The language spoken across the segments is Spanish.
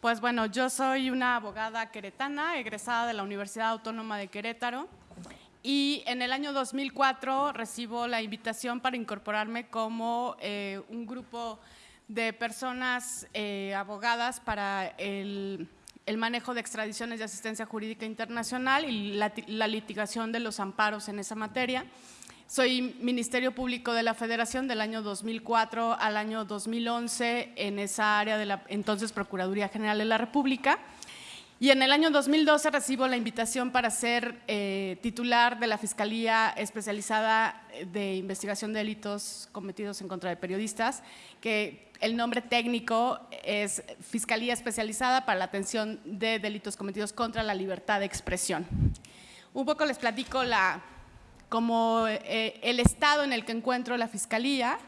Pues bueno, yo soy una abogada queretana, egresada de la Universidad Autónoma de Querétaro y en el año 2004 recibo la invitación para incorporarme como eh, un grupo de personas eh, abogadas para el, manejo de extradiciones de asistencia jurídica internacional y la litigación de los amparos en esa materia. Soy Ministerio Público de la Federación del año 2004 al año 2011 en esa área de la entonces Procuraduría General de la República. Y en el año 2012 recibo la invitación para ser eh, titular de la Fiscalía Especializada de Investigación de Delitos Cometidos en contra de Periodistas, que el nombre técnico es Fiscalía Especializada para la Atención de Delitos Cometidos contra la Libertad de Expresión. Un poco les platico la, como eh, el estado en el que encuentro la Fiscalía.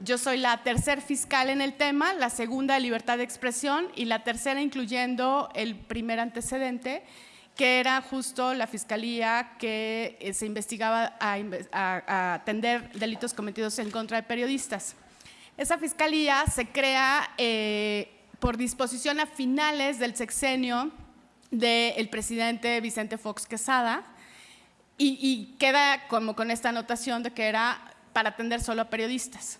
Yo soy la tercer fiscal en el tema, la segunda de libertad de expresión y la tercera incluyendo el primer antecedente, que era justo la Fiscalía que eh, se investigaba a, atender delitos cometidos en contra de periodistas. Esa Fiscalía se crea eh, por disposición a finales del sexenio del presidente Vicente Fox Quesada, y, queda como con esta anotación de que era para atender solo a periodistas.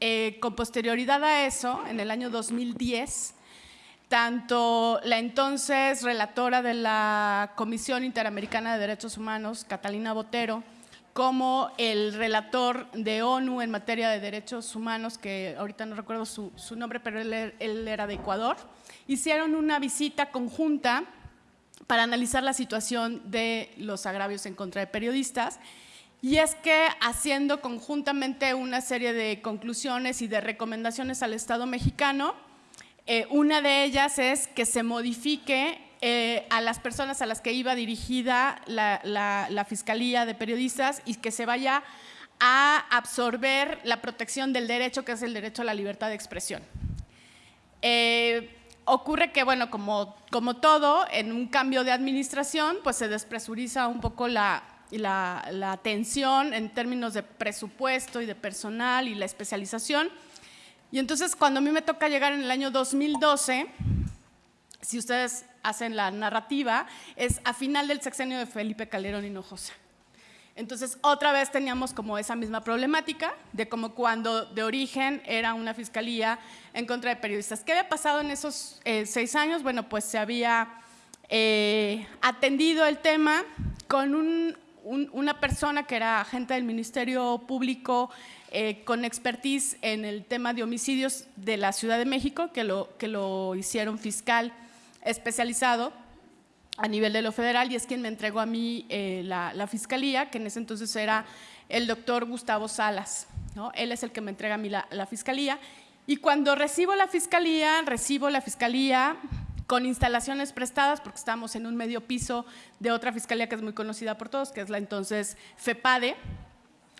Eh, con posterioridad a eso, en el año 2010, tanto la entonces relatora de la Comisión Interamericana de Derechos Humanos, Catalina Botero, como el relator de ONU en materia de derechos humanos, que ahorita no recuerdo su, nombre, pero él, él, era de Ecuador, hicieron una visita conjunta para analizar la situación de los agravios en contra de periodistas. Y es que haciendo conjuntamente una serie de conclusiones y de recomendaciones al Estado mexicano, eh, una de ellas es que se modifique eh, a las personas a las que iba dirigida la, Fiscalía de Periodistas y que se vaya a absorber la protección del derecho, que es el derecho a la libertad de expresión. Eh, ocurre que, bueno, como, como todo, en un cambio de administración, pues se despresuriza un poco la, la, atención en términos de presupuesto y de personal y la especialización. Y entonces, cuando a mí me toca llegar en el año 2012, si ustedes hacen la narrativa, es a final del sexenio de Felipe Calderón Hinojosa. Entonces, otra vez teníamos como esa misma problemática de como cuando de origen era una fiscalía en contra de periodistas. ¿Qué había pasado en esos eh, seis años? Bueno, pues se había eh, atendido el tema con una persona que era agente del Ministerio Público eh, con expertise en el tema de homicidios de la Ciudad de México, que lo, que lo hicieron fiscal especializado a nivel de lo federal y es quien me entregó a mí eh, la, fiscalía, que en ese entonces era el doctor Gustavo Salas. ¿no? Él es el que me entrega a mí la, fiscalía. Y cuando recibo la fiscalía, recibo la fiscalía con instalaciones prestadas, porque estamos en un medio piso de otra fiscalía que es muy conocida por todos, que es la entonces FEPADE.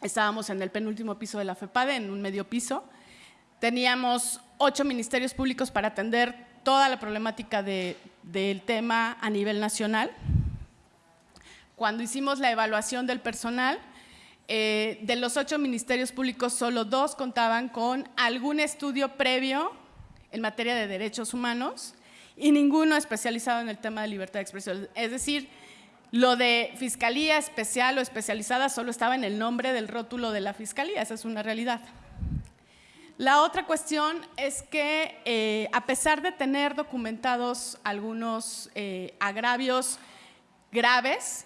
Estábamos en el penúltimo piso de la FEPADE, en un medio piso. Teníamos ocho ministerios públicos para atender toda la problemática del tema a nivel nacional. Cuando hicimos la evaluación del personal, eh, de los ocho ministerios públicos, solo dos contaban con algún estudio previo en materia de derechos humanos y ninguno especializado en el tema de libertad de expresión. Es decir, lo de fiscalía especial o especializada solo estaba en el nombre del rótulo de la fiscalía, esa es una realidad. La otra cuestión es que eh, a pesar de tener documentados algunos eh, agravios graves,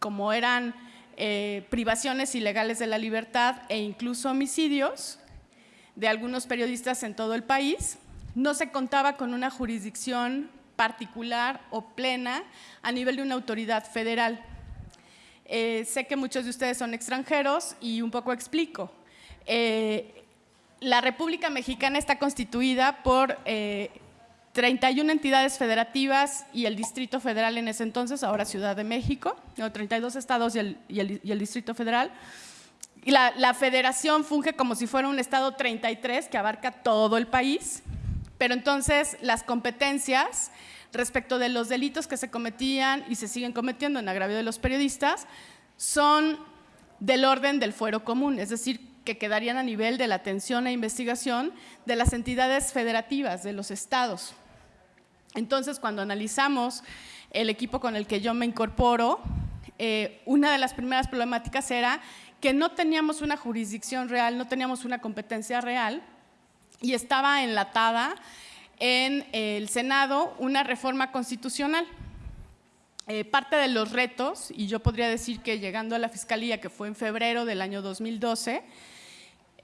como eran eh, privaciones ilegales de la libertad e incluso homicidios de algunos periodistas en todo el país, no se contaba con una jurisdicción particular o plena a nivel de una autoridad federal. sé que muchos de ustedes son extranjeros y un poco explico la República Mexicana está constituida por 31 eh, entidades federativas y el Distrito Federal en ese entonces, ahora Ciudad de México, 32 estados y el, Distrito Federal. Y la, la, federación funge como si fuera un estado 33 que abarca todo el país, pero entonces las competencias respecto de los delitos que se cometían y se siguen cometiendo en agravio de los periodistas son del orden del fuero común, es decir, que quedarían a nivel de la atención e investigación de las entidades federativas, de los estados. Entonces, cuando analizamos el equipo con el que yo me incorporo, eh, una de las primeras problemáticas era que no teníamos una jurisdicción real, no teníamos una competencia real y estaba enlatada en el Senado una reforma constitucional. Eh, parte de los retos, y yo podría decir que llegando a la Fiscalía, que fue en febrero del año 2012,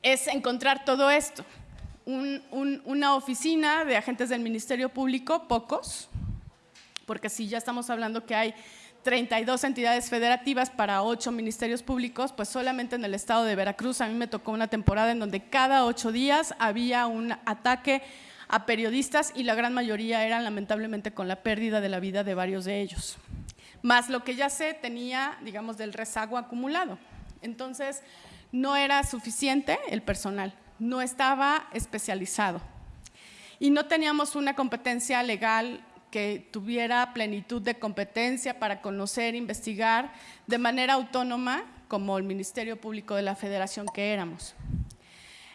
es encontrar todo esto. una oficina de agentes del Ministerio Público, pocos, porque si ya estamos hablando que hay 32 entidades federativas para 8 ministerios públicos, pues solamente en el estado de Veracruz a mí me tocó una temporada en donde cada ocho días había un ataque a periodistas y la gran mayoría eran lamentablemente con la pérdida de la vida de varios de ellos. Más lo que ya sé tenía, digamos, del rezago acumulado. Entonces, no era suficiente el personal, no estaba especializado. Y no teníamos una competencia legal que tuviera plenitud de competencia para conocer, investigar de manera autónoma, como el Ministerio Público de la Federación que éramos.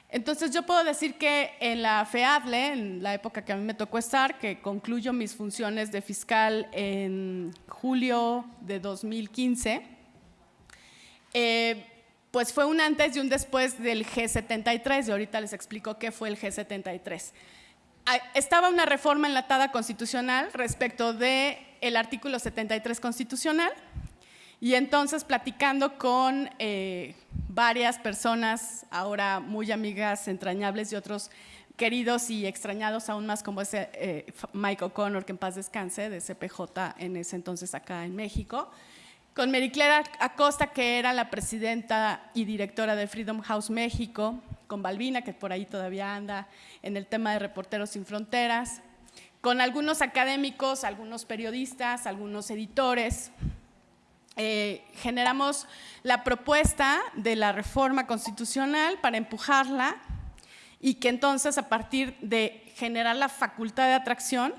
Entonces yo puedo decir que en la FEADLE, en la época que a mí me tocó estar, que concluyo mis funciones de fiscal en julio de 2015, eh, pues fue un antes y un después del G73, y ahorita les explico qué fue el G73. Estaba una reforma enlatada constitucional respecto del el artículo 73 constitucional, y entonces platicando con eh, varias personas, ahora muy amigas, entrañables y otros queridos y extrañados aún más como ese eh, Mike O'Connor, que en paz descanse, de CPJ en ese entonces acá en México, con Mericlera Acosta, que era la presidenta y directora de Freedom House México, con Balbina, que por ahí todavía anda en el tema de Reporteros Sin Fronteras, con algunos académicos, algunos periodistas, algunos editores, eh, generamos la propuesta de la reforma constitucional para empujarla y que entonces a partir de generar la facultad de atracción,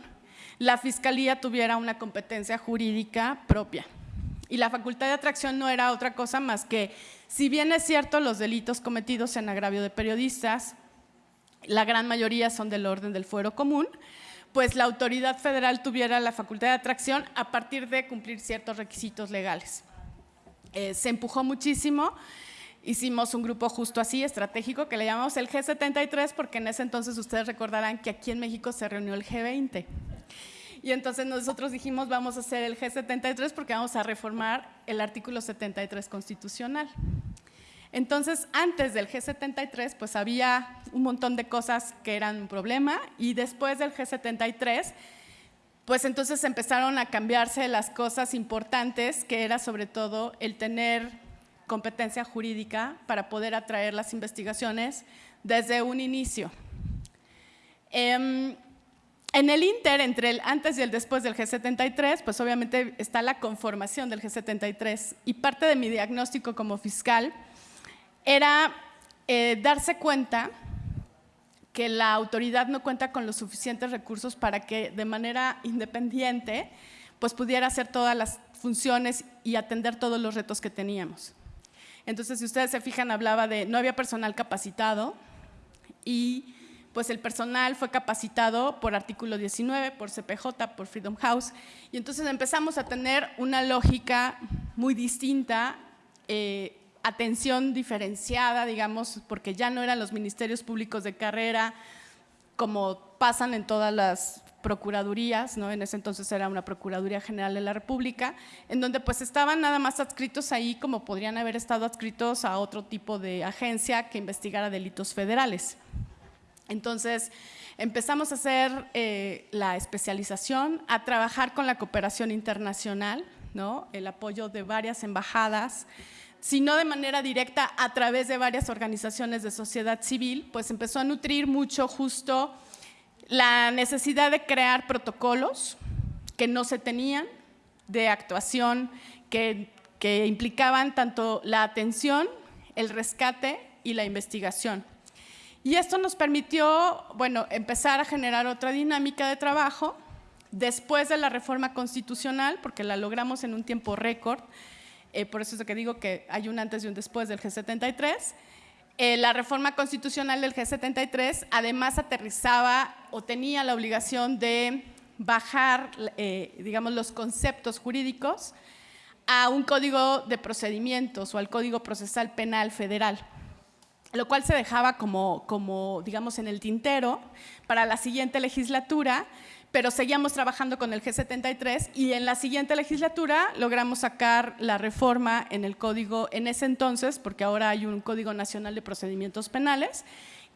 la Fiscalía tuviera una competencia jurídica propia. Y la facultad de atracción no era otra cosa más que, si bien es cierto, los delitos cometidos en agravio de periodistas, la gran mayoría son del orden del fuero común, pues la autoridad federal tuviera la facultad de atracción a partir de cumplir ciertos requisitos legales. Eh, se empujó muchísimo, hicimos un grupo justo así, estratégico, que le llamamos el G73, porque en ese entonces ustedes recordarán que aquí en México se reunió el G20. Y entonces nosotros dijimos, vamos a hacer el G73 porque vamos a reformar el artículo 73 constitucional. Entonces, antes del G73, pues había un montón de cosas que eran un problema y después del G73, pues entonces empezaron a cambiarse las cosas importantes, que era sobre todo el tener competencia jurídica para poder atraer las investigaciones desde un inicio. Em, en el Inter, entre el antes y el después del G73, pues obviamente está la conformación del G73 y parte de mi diagnóstico como fiscal era eh, darse cuenta que la autoridad no cuenta con los suficientes recursos para que de manera independiente pues pudiera hacer todas las funciones y atender todos los retos que teníamos. Entonces, si ustedes se fijan, hablaba de no había personal capacitado y pues el personal fue capacitado por artículo 19, por CPJ, por Freedom House, y entonces empezamos a tener una lógica muy distinta eh, atención diferenciada, digamos, porque ya no eran los ministerios públicos de carrera como pasan en todas las procuradurías, ¿no? en ese entonces era una Procuraduría General de la República, en donde pues estaban nada más adscritos ahí como podrían haber estado adscritos a otro tipo de agencia que investigara delitos federales. Entonces empezamos a hacer eh, la especialización, a trabajar con la cooperación internacional, ¿no? el apoyo de varias embajadas, sino de manera directa a través de varias organizaciones de sociedad civil, pues empezó a nutrir mucho justo la necesidad de crear protocolos que no se tenían, de actuación que, que implicaban tanto la atención, el rescate y la investigación. Y esto nos permitió, bueno, empezar a generar otra dinámica de trabajo después de la reforma constitucional, porque la logramos en un tiempo récord, eh, por eso es lo que digo que hay un antes y un después del G73. Eh, la reforma constitucional del G73 además aterrizaba o tenía la obligación de bajar, eh, digamos, los conceptos jurídicos a un código de procedimientos o al Código Procesal Penal Federal, lo cual se dejaba como, como, digamos, en el tintero para la siguiente legislatura, pero seguíamos trabajando con el G73 y en la siguiente legislatura logramos sacar la reforma en el código en ese entonces, porque ahora hay un Código Nacional de Procedimientos Penales,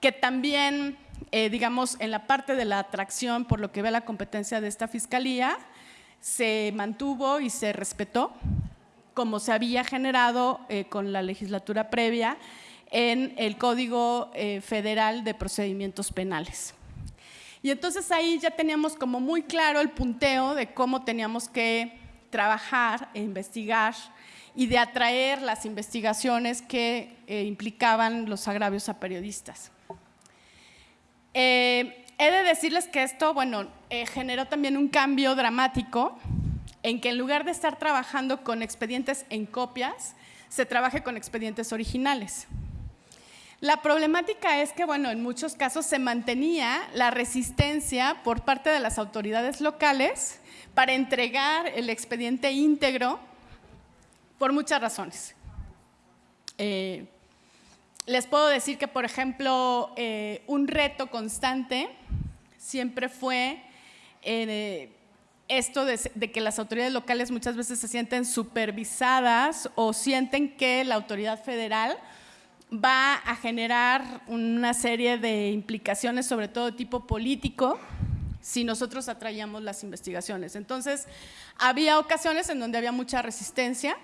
que también, eh, digamos, en la parte de la atracción, por lo que ve la competencia de esta fiscalía, se mantuvo y se respetó, como se había generado eh, con la legislatura previa en el Código eh, Federal de Procedimientos Penales. Y entonces ahí ya teníamos como muy claro el punteo de cómo teníamos que trabajar e investigar y de atraer las investigaciones que implicaban los agravios a periodistas. Eh, he de decirles que esto, bueno, eh, generó también un cambio dramático en que en lugar de estar trabajando con expedientes en copias, se trabaje con expedientes originales. La problemática es que, bueno, en muchos casos se mantenía la resistencia por parte de las autoridades locales para entregar el expediente íntegro por muchas razones. Eh, les puedo decir que, por ejemplo, eh, un reto constante siempre fue eh, esto de, que las autoridades locales muchas veces se sienten supervisadas o sienten que la autoridad federal va a generar una serie de implicaciones, sobre todo tipo político, si nosotros atraíamos las investigaciones. Entonces, había ocasiones en donde había mucha resistencia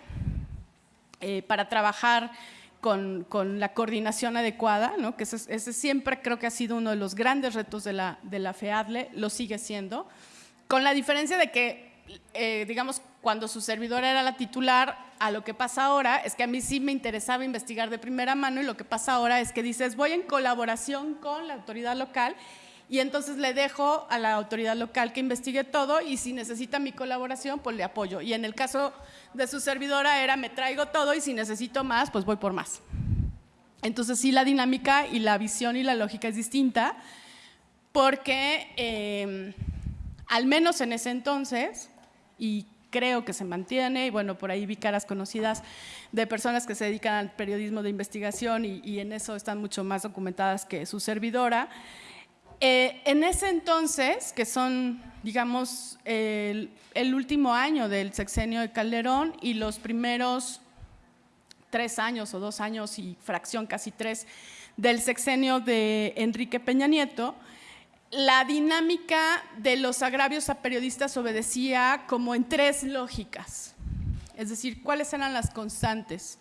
eh, para trabajar con, la coordinación adecuada, ¿no? que ese, siempre creo que ha sido uno de los grandes retos de la, de la FEADLE, lo sigue siendo, con la diferencia de que, eh, digamos, cuando su servidora era la titular, a lo que pasa ahora es que a mí sí me interesaba investigar de primera mano y lo que pasa ahora es que dices, voy en colaboración con la autoridad local y entonces le dejo a la autoridad local que investigue todo y si necesita mi colaboración, pues le apoyo. Y en el caso de su servidora era me traigo todo y si necesito más, pues voy por más. Entonces sí la dinámica y la visión y la lógica es distinta porque em, al menos en ese entonces, y creo que se mantiene, y bueno, por ahí vi caras conocidas de personas que se dedican al periodismo de investigación y, en eso están mucho más documentadas que su servidora, eh, en ese entonces, que son, digamos, el, último año del sexenio de Calderón y los primeros tres años o dos años y fracción casi tres del sexenio de Enrique Peña Nieto, la dinámica de los agravios a periodistas obedecía como en tres lógicas. Es decir, ¿cuáles eran las constantes?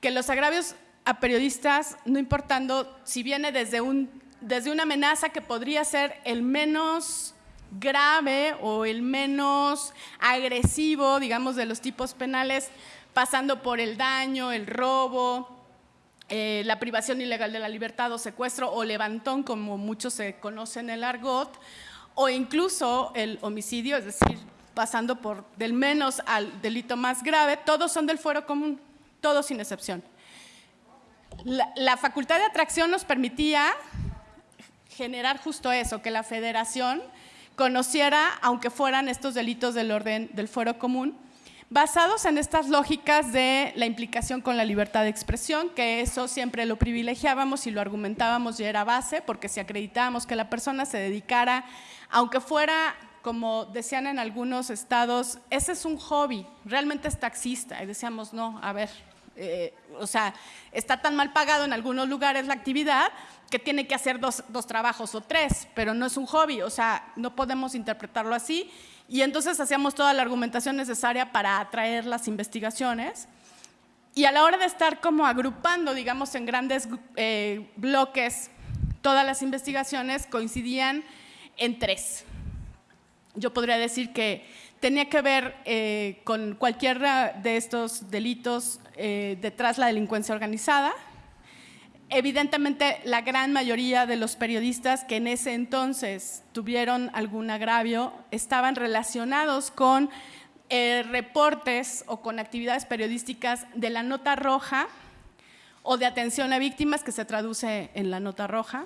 Que los agravios a periodistas, no importando si viene desde un desde una amenaza que podría ser el menos grave o el menos agresivo, digamos, de los tipos penales, pasando por el daño, el robo, eh, la privación ilegal de la libertad o secuestro o levantón, como muchos se conocen en el argot, o incluso el homicidio, es decir, pasando por del menos al delito más grave, todos son del fuero común, todos sin excepción. la facultad de atracción nos permitía generar justo eso, que la federación conociera, aunque fueran estos delitos del orden del fuero común, basados en estas lógicas de la implicación con la libertad de expresión, que eso siempre lo privilegiábamos y lo argumentábamos y era base, porque si acreditábamos que la persona se dedicara, aunque fuera, como decían en algunos estados, ese es un hobby, realmente es taxista, y decíamos, no, a ver, eh, o sea, está tan mal pagado en algunos lugares la actividad que tiene que hacer dos, trabajos o tres, pero no es un hobby, o sea, no podemos interpretarlo así. Y entonces hacíamos toda la argumentación necesaria para atraer las investigaciones. Y a la hora de estar como agrupando, digamos, en grandes eh, bloques todas las investigaciones, coincidían en tres. Yo podría decir que tenía que ver eh, con cualquiera de estos delitos eh, detrás la delincuencia organizada. Evidentemente, la gran mayoría de los periodistas que en ese entonces tuvieron algún agravio estaban relacionados con eh, reportes o con actividades periodísticas de la nota roja o de atención a víctimas que se traduce en la nota roja.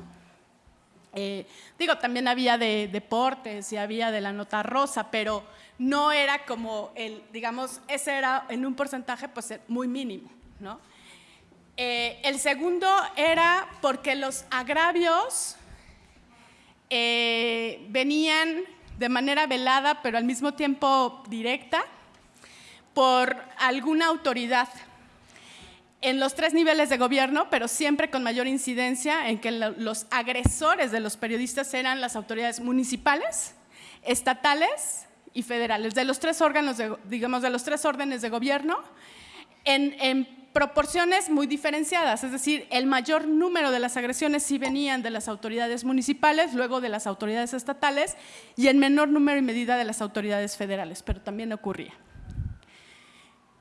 Eh, digo, también había de deportes y había de la nota rosa, pero no era como el, digamos, ese era en un porcentaje pues muy mínimo, ¿no? Eh, el segundo era porque los agravios eh, venían de manera velada, pero al mismo tiempo directa, por alguna autoridad en los tres niveles de gobierno, pero siempre con mayor incidencia en que los agresores de los periodistas eran las autoridades municipales, estatales y federales, de los tres órganos, digamos, de los tres órdenes de gobierno, en, proporciones muy diferenciadas, es decir, el mayor número de las agresiones sí venían de las autoridades municipales, luego de las autoridades estatales y en menor número y medida de las autoridades federales, pero también ocurría.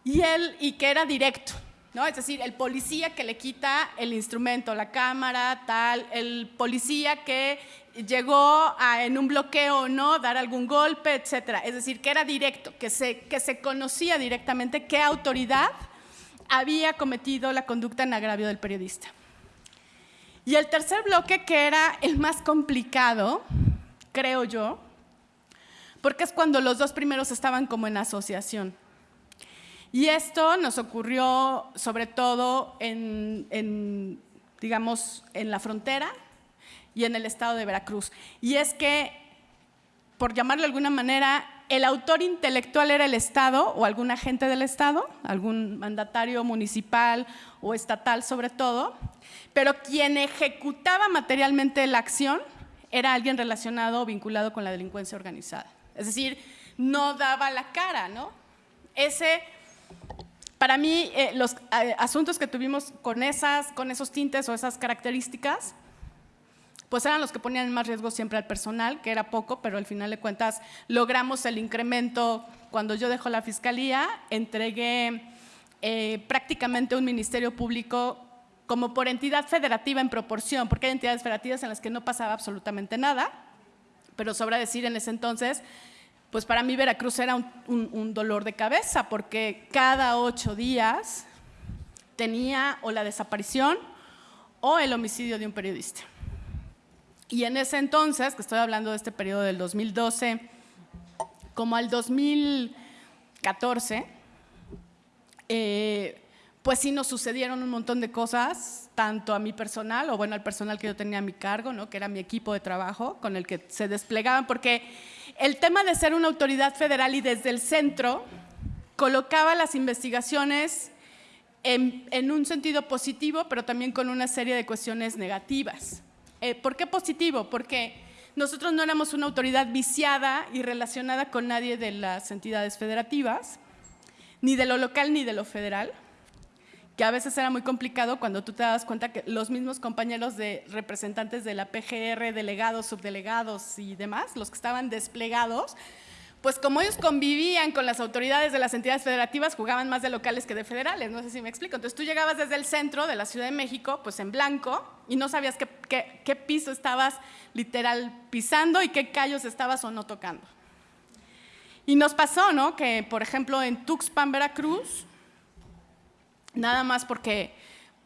Y, él, y que era directo, es decir, el policía que le quita el instrumento, la cámara, tal, el policía que llegó en un bloqueo no, dar algún golpe, etcétera. Es decir, que era directo, que se, que se conocía directamente qué autoridad había cometido la conducta en agravio del periodista. Y el tercer bloque, que era el más complicado, creo yo, porque es cuando los dos primeros estaban como en asociación. Y esto nos ocurrió sobre todo en, digamos, en la frontera y en el estado de Veracruz. Y es que, por llamarlo de alguna manera, el autor intelectual era el Estado o algún agente del Estado, algún mandatario municipal o estatal sobre todo, pero quien ejecutaba materialmente la acción era alguien relacionado o vinculado con la delincuencia organizada. Es decir, no daba la cara, ¿no? Ese para mí, eh, los eh, asuntos que tuvimos con, esas, con esos tintes o esas características, pues eran los que ponían en más riesgo siempre al personal, que era poco, pero al final de cuentas logramos el incremento. Cuando yo dejo la fiscalía, entregué eh, prácticamente un ministerio público como por entidad federativa en proporción, porque hay entidades federativas en las que no pasaba absolutamente nada, pero sobra decir en ese entonces pues para mí Veracruz era un, dolor de cabeza porque cada ocho días tenía o la desaparición o el homicidio de un periodista. Y en ese entonces, que estoy hablando de este periodo del 2012, como al 2014, eh, pues sí nos sucedieron un montón de cosas, tanto a mi personal, o bueno, al personal que yo tenía a mi cargo, ¿no? que era mi equipo de trabajo, con el que se desplegaban, porque el tema de ser una autoridad federal y desde el centro colocaba las investigaciones en, un sentido positivo, pero también con una serie de cuestiones negativas. Eh, ¿Por qué positivo? Porque nosotros no éramos una autoridad viciada y relacionada con nadie de las entidades federativas, ni de lo local ni de lo federal que a veces era muy complicado cuando tú te das cuenta que los mismos compañeros de representantes de la PGR, delegados, subdelegados y demás, los que estaban desplegados, pues como ellos convivían con las autoridades de las entidades federativas, jugaban más de locales que de federales, no sé si me explico. Entonces tú llegabas desde el centro de la Ciudad de México, pues en blanco, y no sabías qué, qué piso estabas literal pisando y qué callos estabas o no tocando. Y nos pasó, ¿no? Que, por ejemplo, en Tuxpan, Veracruz, nada más porque,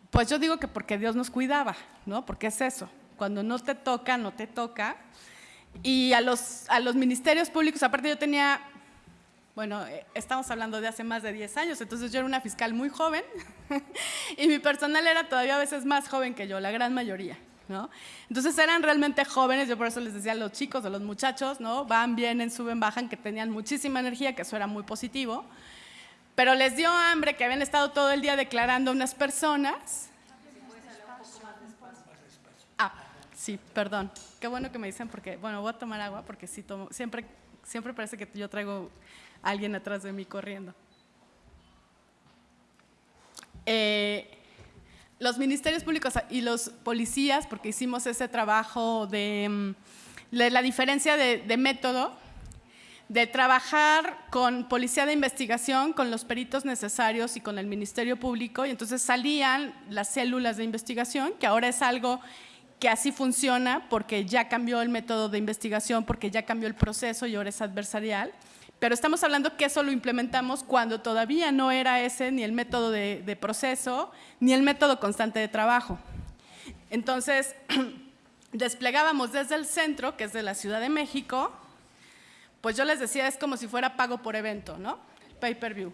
pues yo digo que porque Dios nos cuidaba, ¿no? Porque es eso, cuando no te toca, no te toca. Y a los, a los ministerios públicos, aparte yo tenía, bueno, eh, estamos hablando de hace más de 10 años, entonces yo era una fiscal muy joven y mi personal era todavía a veces más joven que yo, la gran mayoría. ¿No? Entonces eran realmente jóvenes, yo por eso les decía a los chicos, a los muchachos, ¿no? Van, vienen, suben, bajan, que tenían muchísima energía, que eso era muy positivo. Pero les dio hambre que habían estado todo el día declarando unas personas. Ah, sí, perdón. Qué bueno que me dicen porque, bueno, voy a tomar agua porque sí tomo, siempre, siempre parece que yo traigo a alguien atrás de mí corriendo. Eh, los ministerios públicos y los policías, porque hicimos ese trabajo de, mm, la diferencia de método, de trabajar con policía de investigación, con los peritos necesarios y con el Ministerio Público, y entonces salían las células de investigación, que ahora es algo que así funciona porque ya cambió el método de investigación, porque ya cambió el proceso y ahora es adversarial, pero estamos hablando que eso lo implementamos cuando todavía no era ese ni el método de, proceso, ni el método constante de trabajo. Entonces, desplegábamos desde el centro, que es de la Ciudad de México, pues yo les decía, es como si fuera pago por evento, ¿no? Pay-per-view.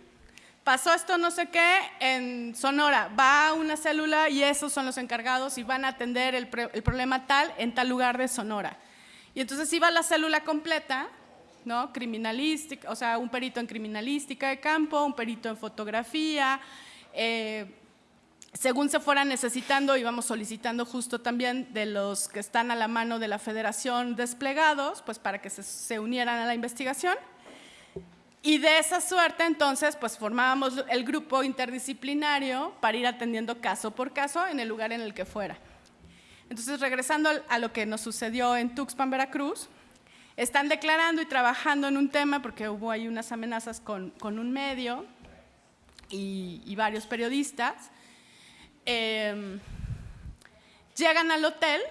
Pasó esto no sé qué en Sonora, va una célula y esos son los encargados y van a atender el, problema tal en tal lugar de Sonora. Y entonces iba la célula completa, ¿no? Criminalística, o sea, un perito en criminalística de campo, un perito en fotografía, eh, según se fueran necesitando, íbamos solicitando justo también de los que están a la mano de la federación desplegados, pues para que se, unieran a la investigación. Y de esa suerte, entonces, pues formábamos el grupo interdisciplinario para ir atendiendo caso por caso en el lugar en el que fuera. Entonces, regresando a lo que nos sucedió en Tuxpan, Veracruz, están declarando y trabajando en un tema, porque hubo ahí unas amenazas con, un medio y varios periodistas, Em, llegan al hotel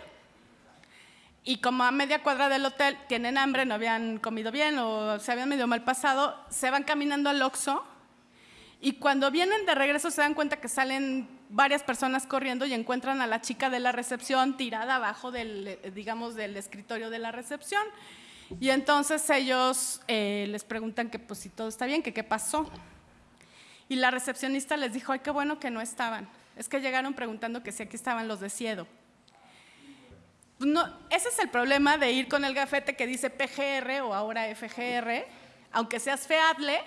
y como a media cuadra del hotel tienen hambre, no habían comido bien o se habían medio mal pasado, se van caminando al Oxxo y cuando vienen de regreso se dan cuenta que salen varias personas corriendo y encuentran a la chica de la recepción tirada abajo del, digamos, del escritorio de la recepción. Y entonces ellos eh, les preguntan que pues si todo está bien, que qué pasó. Y la recepcionista les dijo, ay, qué bueno que no estaban. Es que llegaron preguntando que si aquí estaban los de Ciedo. No, ese es el problema de ir con el gafete que dice PGR o ahora FGR, aunque seas feable,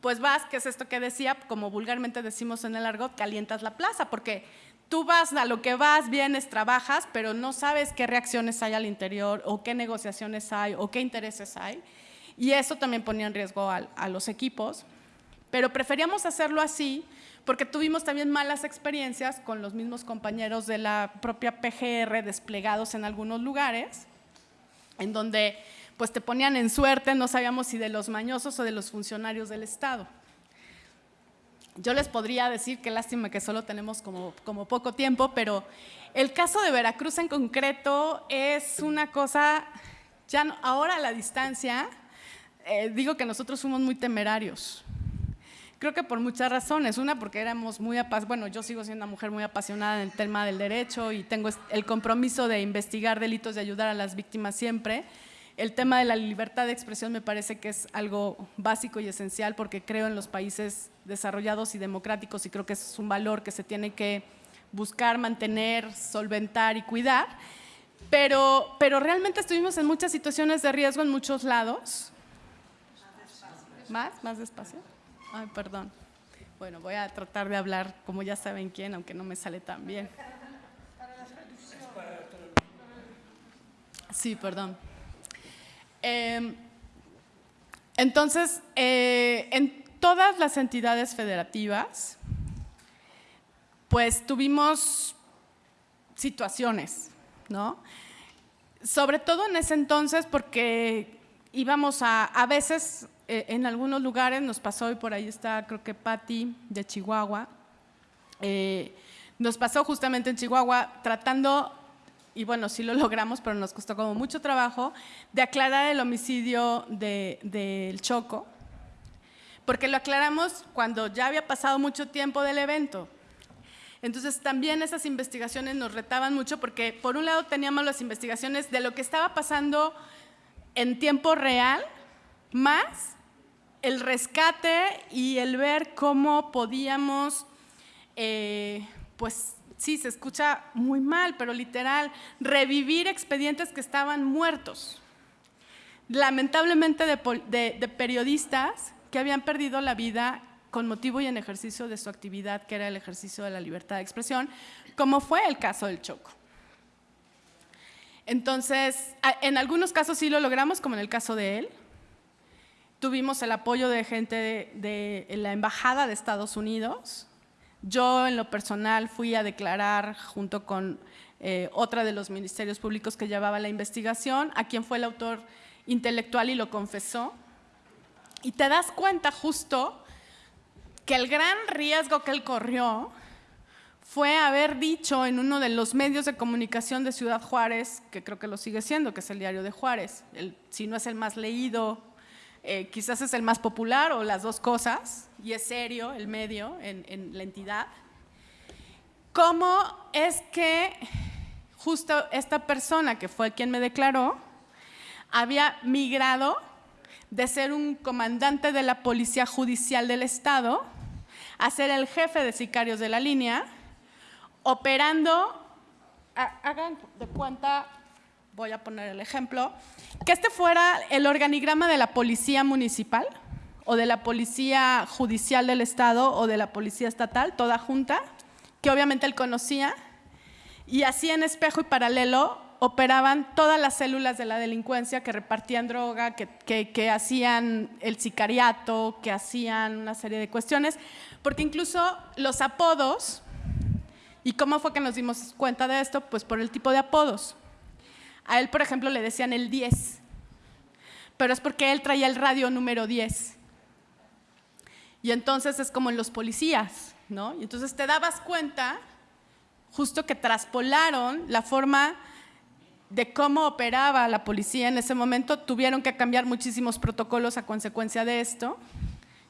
pues vas, que es esto que decía, como vulgarmente decimos en el argot, calientas la plaza, porque tú vas a lo que vas, vienes, trabajas, pero no sabes qué reacciones hay al interior o qué negociaciones hay o qué intereses hay. Y eso también ponía en riesgo a, a los equipos. Pero preferíamos hacerlo así porque tuvimos también malas experiencias con los mismos compañeros de la propia PGR desplegados en algunos lugares, en donde pues te ponían en suerte, no sabíamos si de los mañosos o de los funcionarios del Estado. Yo les podría decir qué lástima que solo tenemos como, como poco tiempo, pero el caso de Veracruz en concreto es una cosa, ya ahora a la distancia, eh, digo que nosotros fuimos muy temerarios. Creo que por muchas razones. Una, porque éramos muy apasionados, bueno, yo sigo siendo una mujer muy apasionada en el tema del derecho y tengo el compromiso de investigar delitos, de ayudar a las víctimas siempre. El tema de la libertad de expresión me parece que es algo básico y esencial porque creo en los países desarrollados y democráticos y creo que es un valor que se tiene que buscar, mantener, solventar y cuidar. Pero, pero realmente estuvimos en muchas situaciones de riesgo en muchos lados. ¿Más? ¿Más despacio? Ay, perdón. Bueno, voy a tratar de hablar como ya saben quién, aunque no me sale tan bien. Sí, perdón. Em, entonces, eh, en todas las entidades federativas, pues tuvimos situaciones, ¿no? Sobre todo en ese entonces porque íbamos a, a veces eh, en algunos lugares nos pasó, y por ahí está creo que Patti de Chihuahua, eh, nos pasó justamente en Chihuahua tratando, y bueno, sí lo logramos, pero nos costó como mucho trabajo, de aclarar el homicidio del de, Choco, porque lo aclaramos cuando ya había pasado mucho tiempo del evento. Entonces también esas investigaciones nos retaban mucho porque por un lado teníamos las investigaciones de lo que estaba pasando en tiempo real, más el rescate y el ver cómo podíamos, eh, pues sí, se escucha muy mal, pero literal, revivir expedientes que estaban muertos. Lamentablemente de, periodistas que habían perdido la vida con motivo y en ejercicio de su actividad, que era el ejercicio de la libertad de expresión, como fue el caso del Choco. Entonces, en algunos casos sí lo logramos, como en el caso de él, tuvimos el apoyo de gente de, la Embajada de Estados Unidos. Yo, en lo personal, fui a declarar junto con eh, otra de los ministerios públicos que llevaba la investigación, a quien fue el autor intelectual y lo confesó. Y te das cuenta justo que el gran riesgo que él corrió fue haber dicho en uno de los medios de comunicación de Ciudad Juárez, que creo que lo sigue siendo, que es el diario de Juárez, si no es el más leído eh, quizás es el más popular o las dos cosas, y es serio el medio en, la entidad. ¿Cómo es que justo esta persona que fue quien me declaró, había migrado de ser un comandante de la Policía Judicial del Estado a ser el jefe de sicarios de la línea, operando, hagan de cuenta, voy a poner el ejemplo, que este fuera el organigrama de la Policía Municipal o de la Policía Judicial del Estado o de la Policía Estatal, toda junta, que obviamente él conocía, y así en espejo y paralelo operaban todas las células de la delincuencia que repartían droga, que, que, hacían el sicariato, que hacían una serie de cuestiones, porque incluso los apodos, ¿y cómo fue que nos dimos cuenta de esto? Pues por el tipo de apodos. A él, por ejemplo, le decían el 10, pero es porque él traía el radio número 10. Y entonces es como en los policías, ¿no? Y entonces te dabas cuenta justo que traspolaron la forma de cómo operaba la policía en ese momento, tuvieron que cambiar muchísimos protocolos a consecuencia de esto.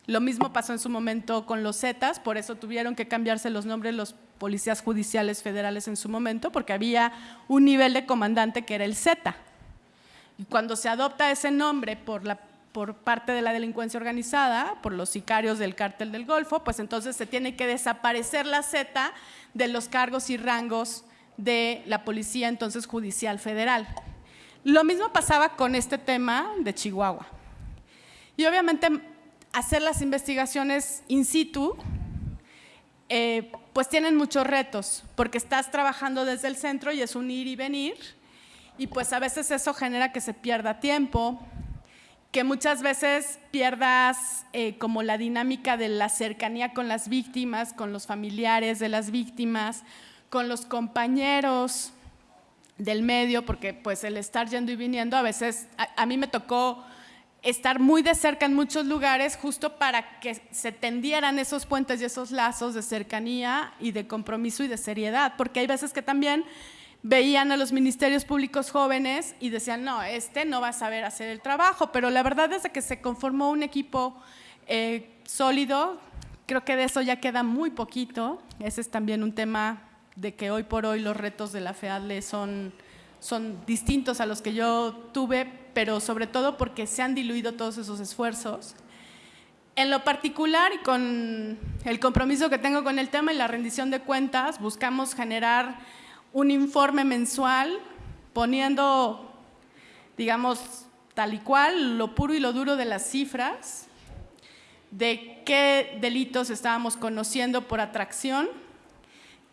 Lo mismo pasó en su momento con los Zetas, por eso tuvieron que cambiarse los nombres los policías judiciales federales en su momento, porque había un nivel de comandante que era el Z. Y cuando se adopta ese nombre por, la, por parte de la delincuencia organizada, por los sicarios del cártel del Golfo, pues entonces se tiene que desaparecer la Z de los cargos y rangos de la Policía entonces Judicial Federal. Lo mismo pasaba con este tema de Chihuahua. Y obviamente hacer las investigaciones in situ, eh, pues tienen muchos retos, porque estás trabajando desde el centro y es un ir y venir, y pues a veces eso genera que se pierda tiempo, que muchas veces pierdas eh, como la dinámica de la cercanía con las víctimas, con los familiares de las víctimas, con los compañeros del medio, porque pues el estar yendo y viniendo, a veces a, mí me tocó estar muy de cerca en muchos lugares justo para que se tendieran esos puentes y esos lazos de cercanía y de compromiso y de seriedad, porque hay veces que también veían a los ministerios públicos jóvenes y decían, no, este no va a saber hacer el trabajo, pero la verdad es que se conformó un equipo eh, sólido, creo que de eso ya queda muy poquito, ese es también un tema de que hoy por hoy los retos de la FEADLE son, son distintos a los que yo tuve, pero sobre todo porque se han diluido todos esos esfuerzos. En lo particular y con el compromiso que tengo con el tema y la rendición de cuentas, buscamos generar un informe mensual poniendo, digamos, tal y cual, lo puro y lo duro de las cifras, de qué delitos estábamos conociendo por atracción,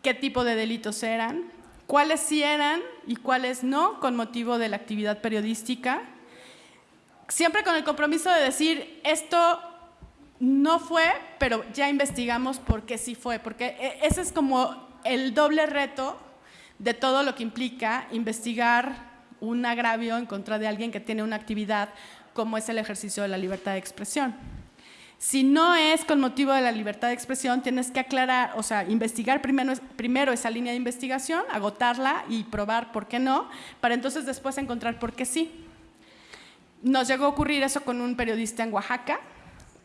qué tipo de delitos eran, cuáles sí eran y cuáles no con motivo de la actividad periodística, siempre con el compromiso de decir esto no fue, pero ya investigamos por qué sí fue, porque e, ese es como el doble reto de todo lo que implica investigar un agravio en contra de alguien que tiene una actividad como es el ejercicio de la libertad de expresión. Si no es con motivo de la libertad de expresión, tienes que aclarar, o sea, investigar primero, esa línea de investigación, agotarla y probar por qué no, para entonces después encontrar por qué sí. Nos llegó a ocurrir eso con un periodista en Oaxaca,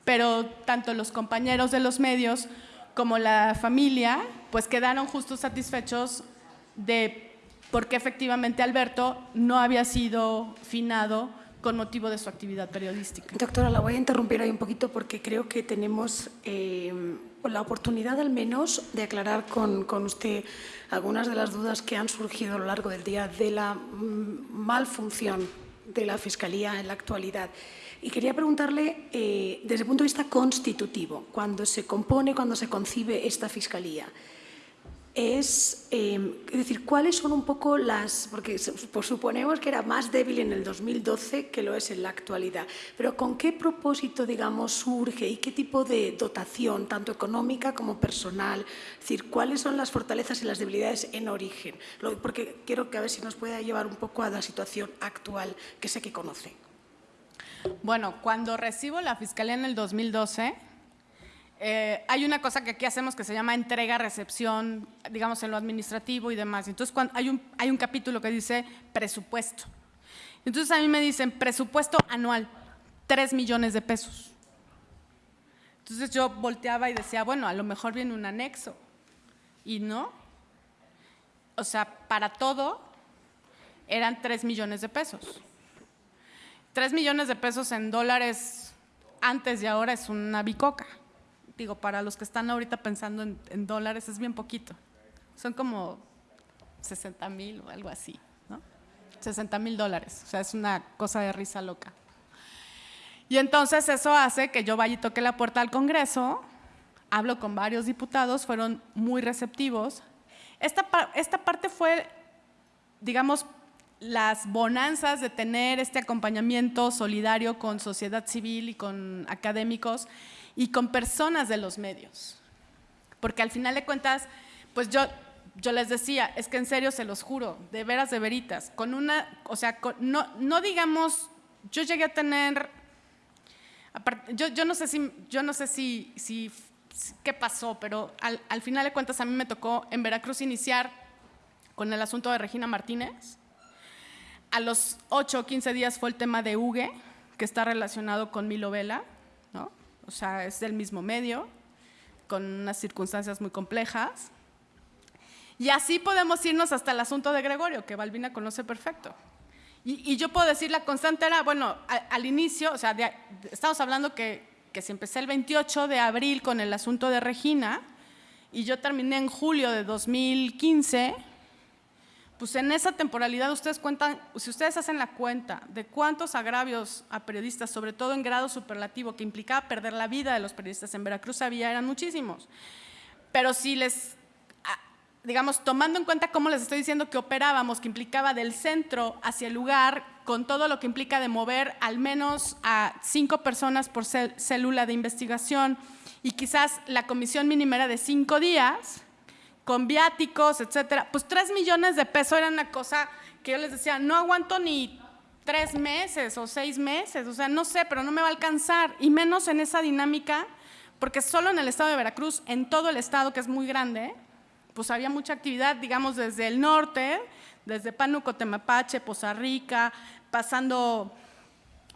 pero tanto los compañeros de los medios como la familia, pues quedaron justo satisfechos de por qué efectivamente Alberto no había sido finado con motivo de su actividad periodística. Doctora, la voy a interrumpir ahí un poquito porque creo que tenemos eh, la oportunidad al menos de aclarar con, con, usted algunas de las dudas que han surgido a lo largo del día de la mm, malfunción de la Fiscalía en la actualidad. Y quería preguntarle, eh, desde el punto de vista constitutivo, cuando se compone, cuando se concibe esta Fiscalía, es, em, decir, cuáles son un poco las, porque pues suponemos que era más débil en el 2012 que lo es en la actualidad, pero ¿con qué propósito, digamos, surge y qué tipo de dotación, tanto económica como personal? Es decir, ¿cuáles son las fortalezas y las debilidades en origen? Porque quiero que a ver si nos pueda llevar un poco a la situación actual que sé que conoce. Bueno, cuando recibo la Fiscalía en el 2012, eh, hay una cosa que aquí hacemos que se llama entrega-recepción, digamos, en lo administrativo y demás. Entonces, hay, un, hay un capítulo que dice presupuesto. Entonces, a mí me dicen presupuesto anual, 3 millones de pesos. Entonces, yo volteaba y decía, bueno, a lo mejor viene un anexo. Y no. O sea, para todo eran 3 millones de pesos. 3 millones de pesos en dólares antes y ahora es una bicoca. Digo, para los que están ahorita pensando en, dólares es bien poquito. Son como 60 mil o algo así, ¿no? 60 mil dólares. O sea, es una cosa de risa loca. Y entonces eso hace que yo vaya y toque la puerta al Congreso, hablo con varios diputados, fueron muy receptivos. Esta, esta parte fue, digamos, las bonanzas de tener este acompañamiento solidario con sociedad civil y con académicos y con personas de los medios. Porque al final de cuentas, pues yo, yo les decía, es que en serio se los juro, de veras, de veritas, con una, o sea, no, no digamos, yo llegué a tener, yo, yo no sé si, yo no sé si, si qué pasó, pero al, al final de cuentas a mí me tocó en Veracruz iniciar con el asunto de Regina Martínez, a los 8 o 15 días fue el tema de Hugue, que está relacionado con Milo Vela, ¿no? O sea, es del mismo medio, con unas circunstancias muy complejas. Y así podemos irnos hasta el asunto de Gregorio, que Balbina conoce perfecto. Y, yo puedo decir, la constante era, bueno, al, inicio, o sea, estamos hablando que, que si empecé el 28 de abril con el asunto de Regina, y yo terminé en julio de 2015, pues en esa temporalidad ustedes cuentan, si ustedes hacen la cuenta de cuántos agravios a periodistas, sobre todo en grado superlativo, que implicaba perder la vida de los periodistas en Veracruz había, eran muchísimos. Pero si les, ah, digamos, tomando en cuenta cómo les estoy diciendo que operábamos, que implicaba del centro hacia el lugar, con todo lo que implica de mover al menos a cinco personas por célula de investigación y quizás la comisión mínima era de cinco días, con viáticos, etcétera, pues tres millones de pesos era una cosa que yo les decía, no aguanto ni tres meses o seis meses, o sea, no sé, pero no me va a alcanzar, y menos en esa dinámica, porque solo en el estado de Veracruz, en todo el estado, que es muy grande, pues había mucha actividad, digamos, desde el norte, desde Pánuco, Temapache, Poza Rica, pasando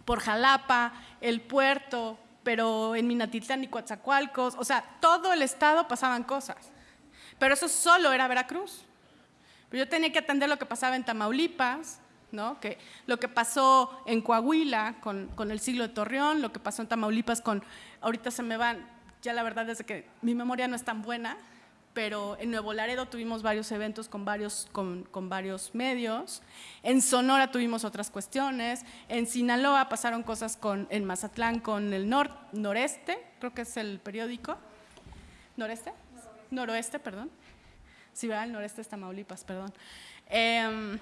por Jalapa, el puerto, pero en Minatitlán y Coatzacoalcos, o sea, todo el estado pasaban cosas. Pero eso solo era Veracruz. Pero yo tenía que atender lo que pasaba en Tamaulipas, ¿no? que, lo que pasó en Coahuila con, con, el siglo de Torreón, lo que pasó en Tamaulipas con, ahorita se me van, ya la verdad es que mi memoria no es tan buena, pero en Nuevo Laredo tuvimos varios eventos con varios, con, con varios medios, en Sonora tuvimos otras cuestiones, en Sinaloa pasaron cosas con, en Mazatlán con el nor, noreste, creo que es el periódico, noreste, noroeste, perdón. ¿verdad? El noreste es Tamaulipas, perdón. Em,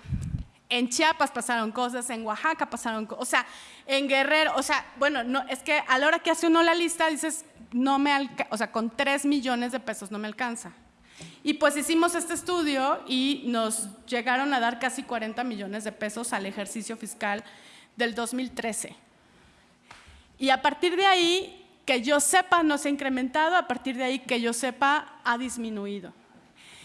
en Chiapas pasaron cosas, en Oaxaca pasaron cosas, o sea, en Guerrero, o sea, bueno, no, es que a la hora que hace uno la lista dices, no me alcanza, o sea, con 3 millones de pesos no me alcanza. Y pues hicimos este estudio y nos llegaron a dar casi 40 millones de pesos al ejercicio fiscal del 2013. Y a partir de ahí que yo sepa no se ha incrementado, a partir de ahí que yo sepa ha disminuido.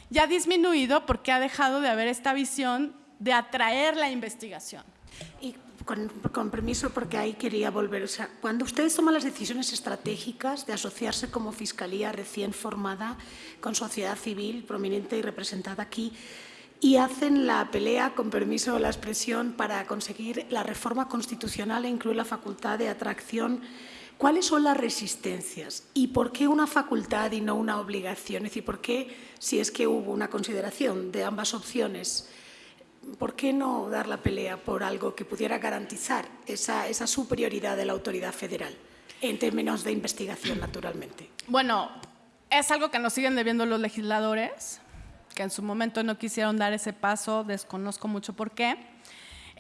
Ya ha disminuido porque ha dejado de haber esta visión de atraer la investigación. Y con, permiso, porque ahí quería volver. O sea, cuando ustedes toman las decisiones estratégicas de asociarse como fiscalía recién formada con sociedad civil prominente y representada aquí, y hacen la pelea, con permiso la expresión, para conseguir la reforma constitucional e incluir la facultad de atracción ¿Cuáles son las resistencias y por qué una facultad y no una obligación? Es decir, ¿por qué, si es que hubo una consideración de ambas opciones, por qué no dar la pelea por algo que pudiera garantizar esa, esa superioridad de la autoridad federal en términos de investigación, naturalmente? Bueno, es algo que nos siguen debiendo los legisladores, que en su momento no quisieron dar ese paso, desconozco mucho por qué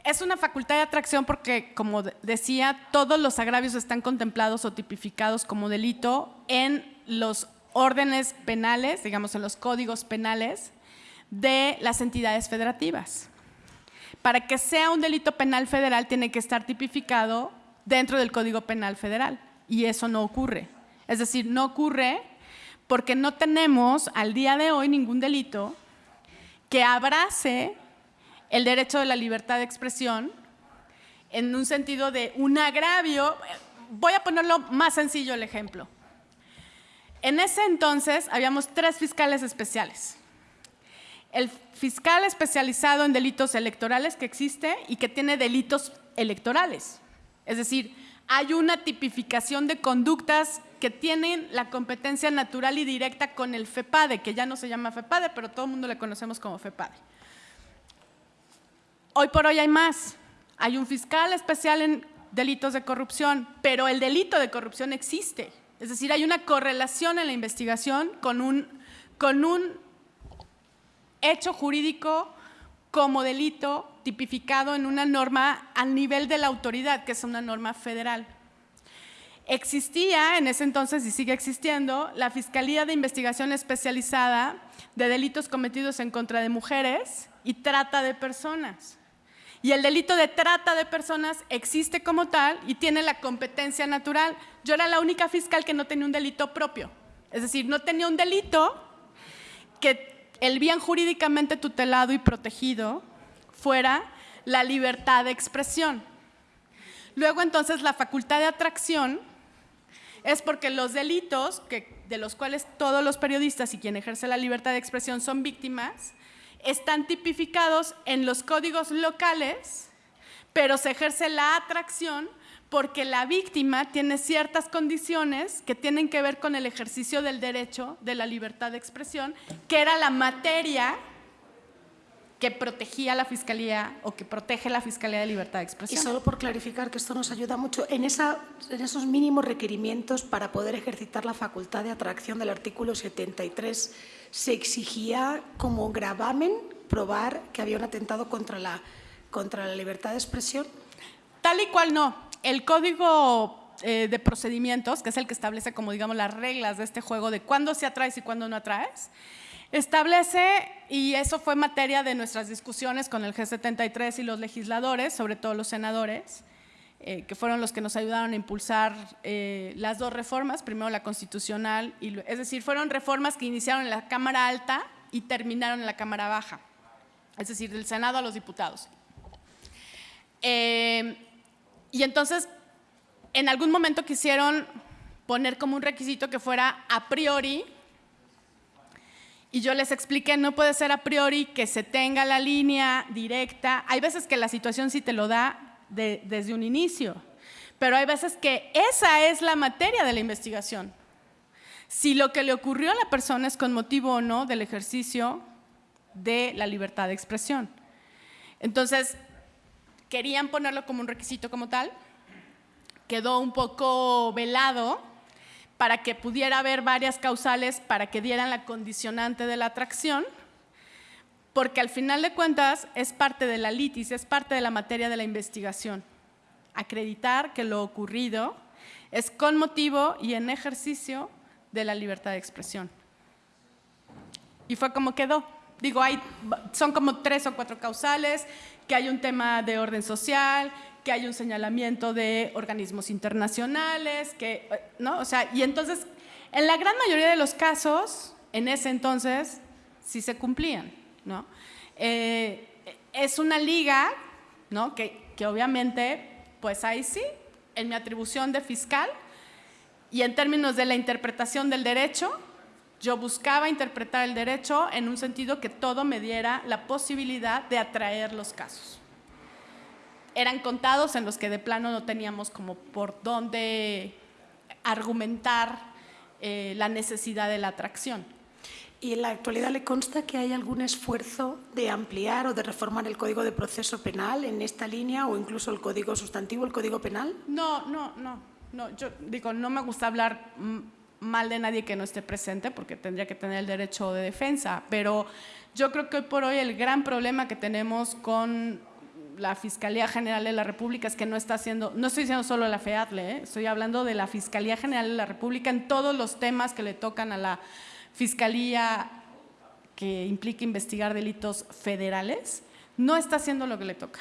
es una facultad de atracción porque, como decía, todos los agravios están contemplados o tipificados como delito en los órdenes penales, digamos en los códigos penales de las entidades federativas. Para que sea un delito penal federal tiene que estar tipificado dentro del Código Penal Federal y eso no ocurre. Es decir, no ocurre porque no tenemos al día de hoy ningún delito que abrace el derecho de la libertad de expresión en un sentido de un agravio. Voy a ponerlo más sencillo el ejemplo. En ese entonces habíamos tres fiscales especiales. el fiscal especializado en delitos electorales que existe y que tiene delitos electorales. Es decir, hay una tipificación de conductas que tienen la competencia natural y directa con el FEPADE, que ya no se llama FEPADE, pero todo el mundo le conocemos como FEPADE. Hoy por hoy hay más. Hay un fiscal especial en delitos de corrupción, pero el delito de corrupción existe. Es decir, hay una correlación en la investigación con un, con un hecho jurídico como delito tipificado en una norma al nivel de la autoridad, que es una norma federal. Existía en ese entonces y sigue existiendo la Fiscalía de Investigación Especializada de Delitos Cometidos en contra de Mujeres y Trata de Personas. Y el delito de trata de personas existe como tal y tiene la competencia natural. Yo era la única fiscal que no tenía un delito propio. Es decir, no tenía un delito que el bien jurídicamente tutelado y protegido fuera la libertad de expresión. Luego entonces la facultad de atracción es porque los delitos de los cuales todos los periodistas y quien ejerce la libertad de expresión son víctimas, están tipificados en los códigos locales, pero se ejerce la atracción porque la víctima tiene ciertas condiciones que tienen que ver con el ejercicio del derecho de la libertad de expresión, que era la materia que protegía la Fiscalía o que protege la Fiscalía de Libertad de Expresión. Y solo por clarificar que esto nos ayuda mucho, en, esa, en esos mínimos requerimientos para poder ejercitar la facultad de atracción del artículo 73 se exigía como gravamen probar que había un atentado contra la, contra la libertad de expresión? Tal y cual no. El código eh, de procedimientos, que es el que establece como digamos las reglas de este juego de cuándo se atraes y cuándo no atraes, establece, y eso fue materia de nuestras discusiones con el G73 y los legisladores, sobre todo los senadores, eh, que fueron los que nos ayudaron a impulsar eh, las dos reformas, primero la constitucional, y, es decir, fueron reformas que iniciaron en la Cámara Alta y terminaron en la Cámara Baja, es decir, del Senado a los diputados. Eh, y entonces, en algún momento quisieron poner como un requisito que fuera a priori, y yo les expliqué, no puede ser a priori que se tenga la línea directa. Hay veces que la situación sí te lo da, desde un inicio. Pero hay veces que esa es la materia de la investigación. Si lo que le ocurrió a la persona es con motivo o no del ejercicio de la libertad de expresión. Entonces, querían ponerlo como un requisito como tal, quedó un poco velado para que pudiera haber varias causales para que dieran la condicionante de la atracción, porque al final de cuentas es parte de la litis, es parte de la materia de la investigación. Acreditar que lo ocurrido es con motivo y en ejercicio de la libertad de expresión. Y fue como quedó. Digo, hay, son como tres o cuatro causales, que hay un tema de orden social, que hay un señalamiento de organismos internacionales, que, ¿no? O sea, y entonces, en la gran mayoría de los casos, en ese entonces, sí se cumplían. ¿no? Eh, es una liga ¿no? que, que obviamente, pues ahí sí, en mi atribución de fiscal y en términos de la interpretación del derecho, yo buscaba interpretar el derecho en un sentido que todo me diera la posibilidad de atraer los casos. Eran contados en los que de plano no teníamos como por dónde argumentar eh, la necesidad de la atracción. ¿Y en la actualidad le consta que hay algún esfuerzo de ampliar o de reformar el Código de Proceso Penal en esta línea o incluso el Código Sustantivo, el Código Penal? No, no, no. no yo digo, no me gusta hablar mal de nadie que no esté presente porque tendría que tener el derecho de defensa, pero yo creo que hoy por hoy el gran problema que tenemos con la Fiscalía General de la República es que no está haciendo, no estoy diciendo solo la FEADLE, ¿eh? estoy hablando de la Fiscalía General de la República en todos los temas que le tocan a la fiscalía que implica investigar delitos federales, no está haciendo lo que le toca.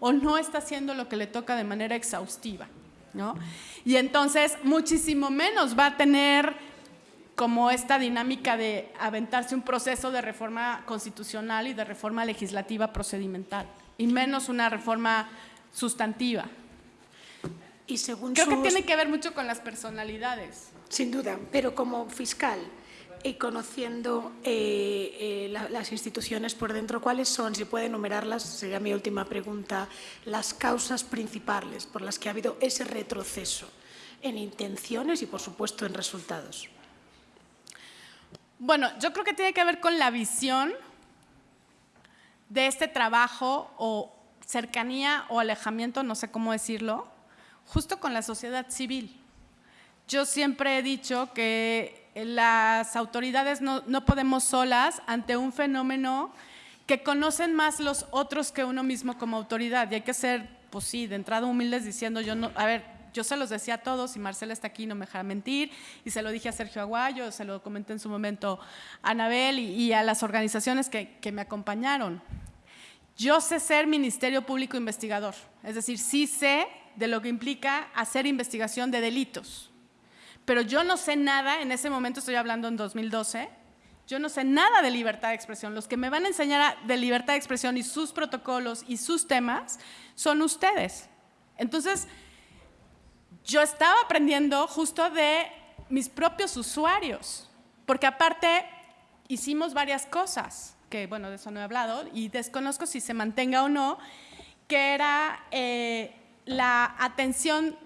o no está haciendo lo que le toca de manera exhaustiva. Y entonces muchísimo menos va a tener como esta dinámica de aventarse un proceso de reforma constitucional y de reforma legislativa procedimental, y menos una reforma sustantiva. Y según Creo que tiene que ver mucho con las personalidades. Sin duda, pero como fiscal, y conociendo eh, eh, las instituciones por dentro, ¿cuáles son, si puede enumerarlas, sería mi última pregunta, las causas principales por las que ha habido ese retroceso en intenciones y, por supuesto, en resultados? Bueno, yo creo que tiene que ver con la visión de este trabajo o cercanía o alejamiento, no sé cómo decirlo, justo con la sociedad civil. Yo siempre he dicho que las autoridades no, podemos solas ante un fenómeno que conocen más los otros que uno mismo como autoridad. Y hay que ser, pues sí, de entrada humildes diciendo, yo no, a ver, yo se los decía a todos y Marcela está aquí, no me deja mentir, y se lo dije a Sergio Aguayo, se lo comenté en su momento a Anabel y, a las organizaciones que me acompañaron. Yo sé ser Ministerio Público Investigador, es decir, sí sé de lo que implica hacer investigación de delitos pero yo no sé nada, en ese momento estoy hablando en 2012, yo no sé nada de libertad de expresión. Los que me van a enseñar de libertad de expresión y sus protocolos y sus temas son ustedes. Entonces, yo estaba aprendiendo justo de mis propios usuarios, porque aparte hicimos varias cosas, que bueno, de eso no he hablado, y desconozco si se mantenga o no, que era eh, la atención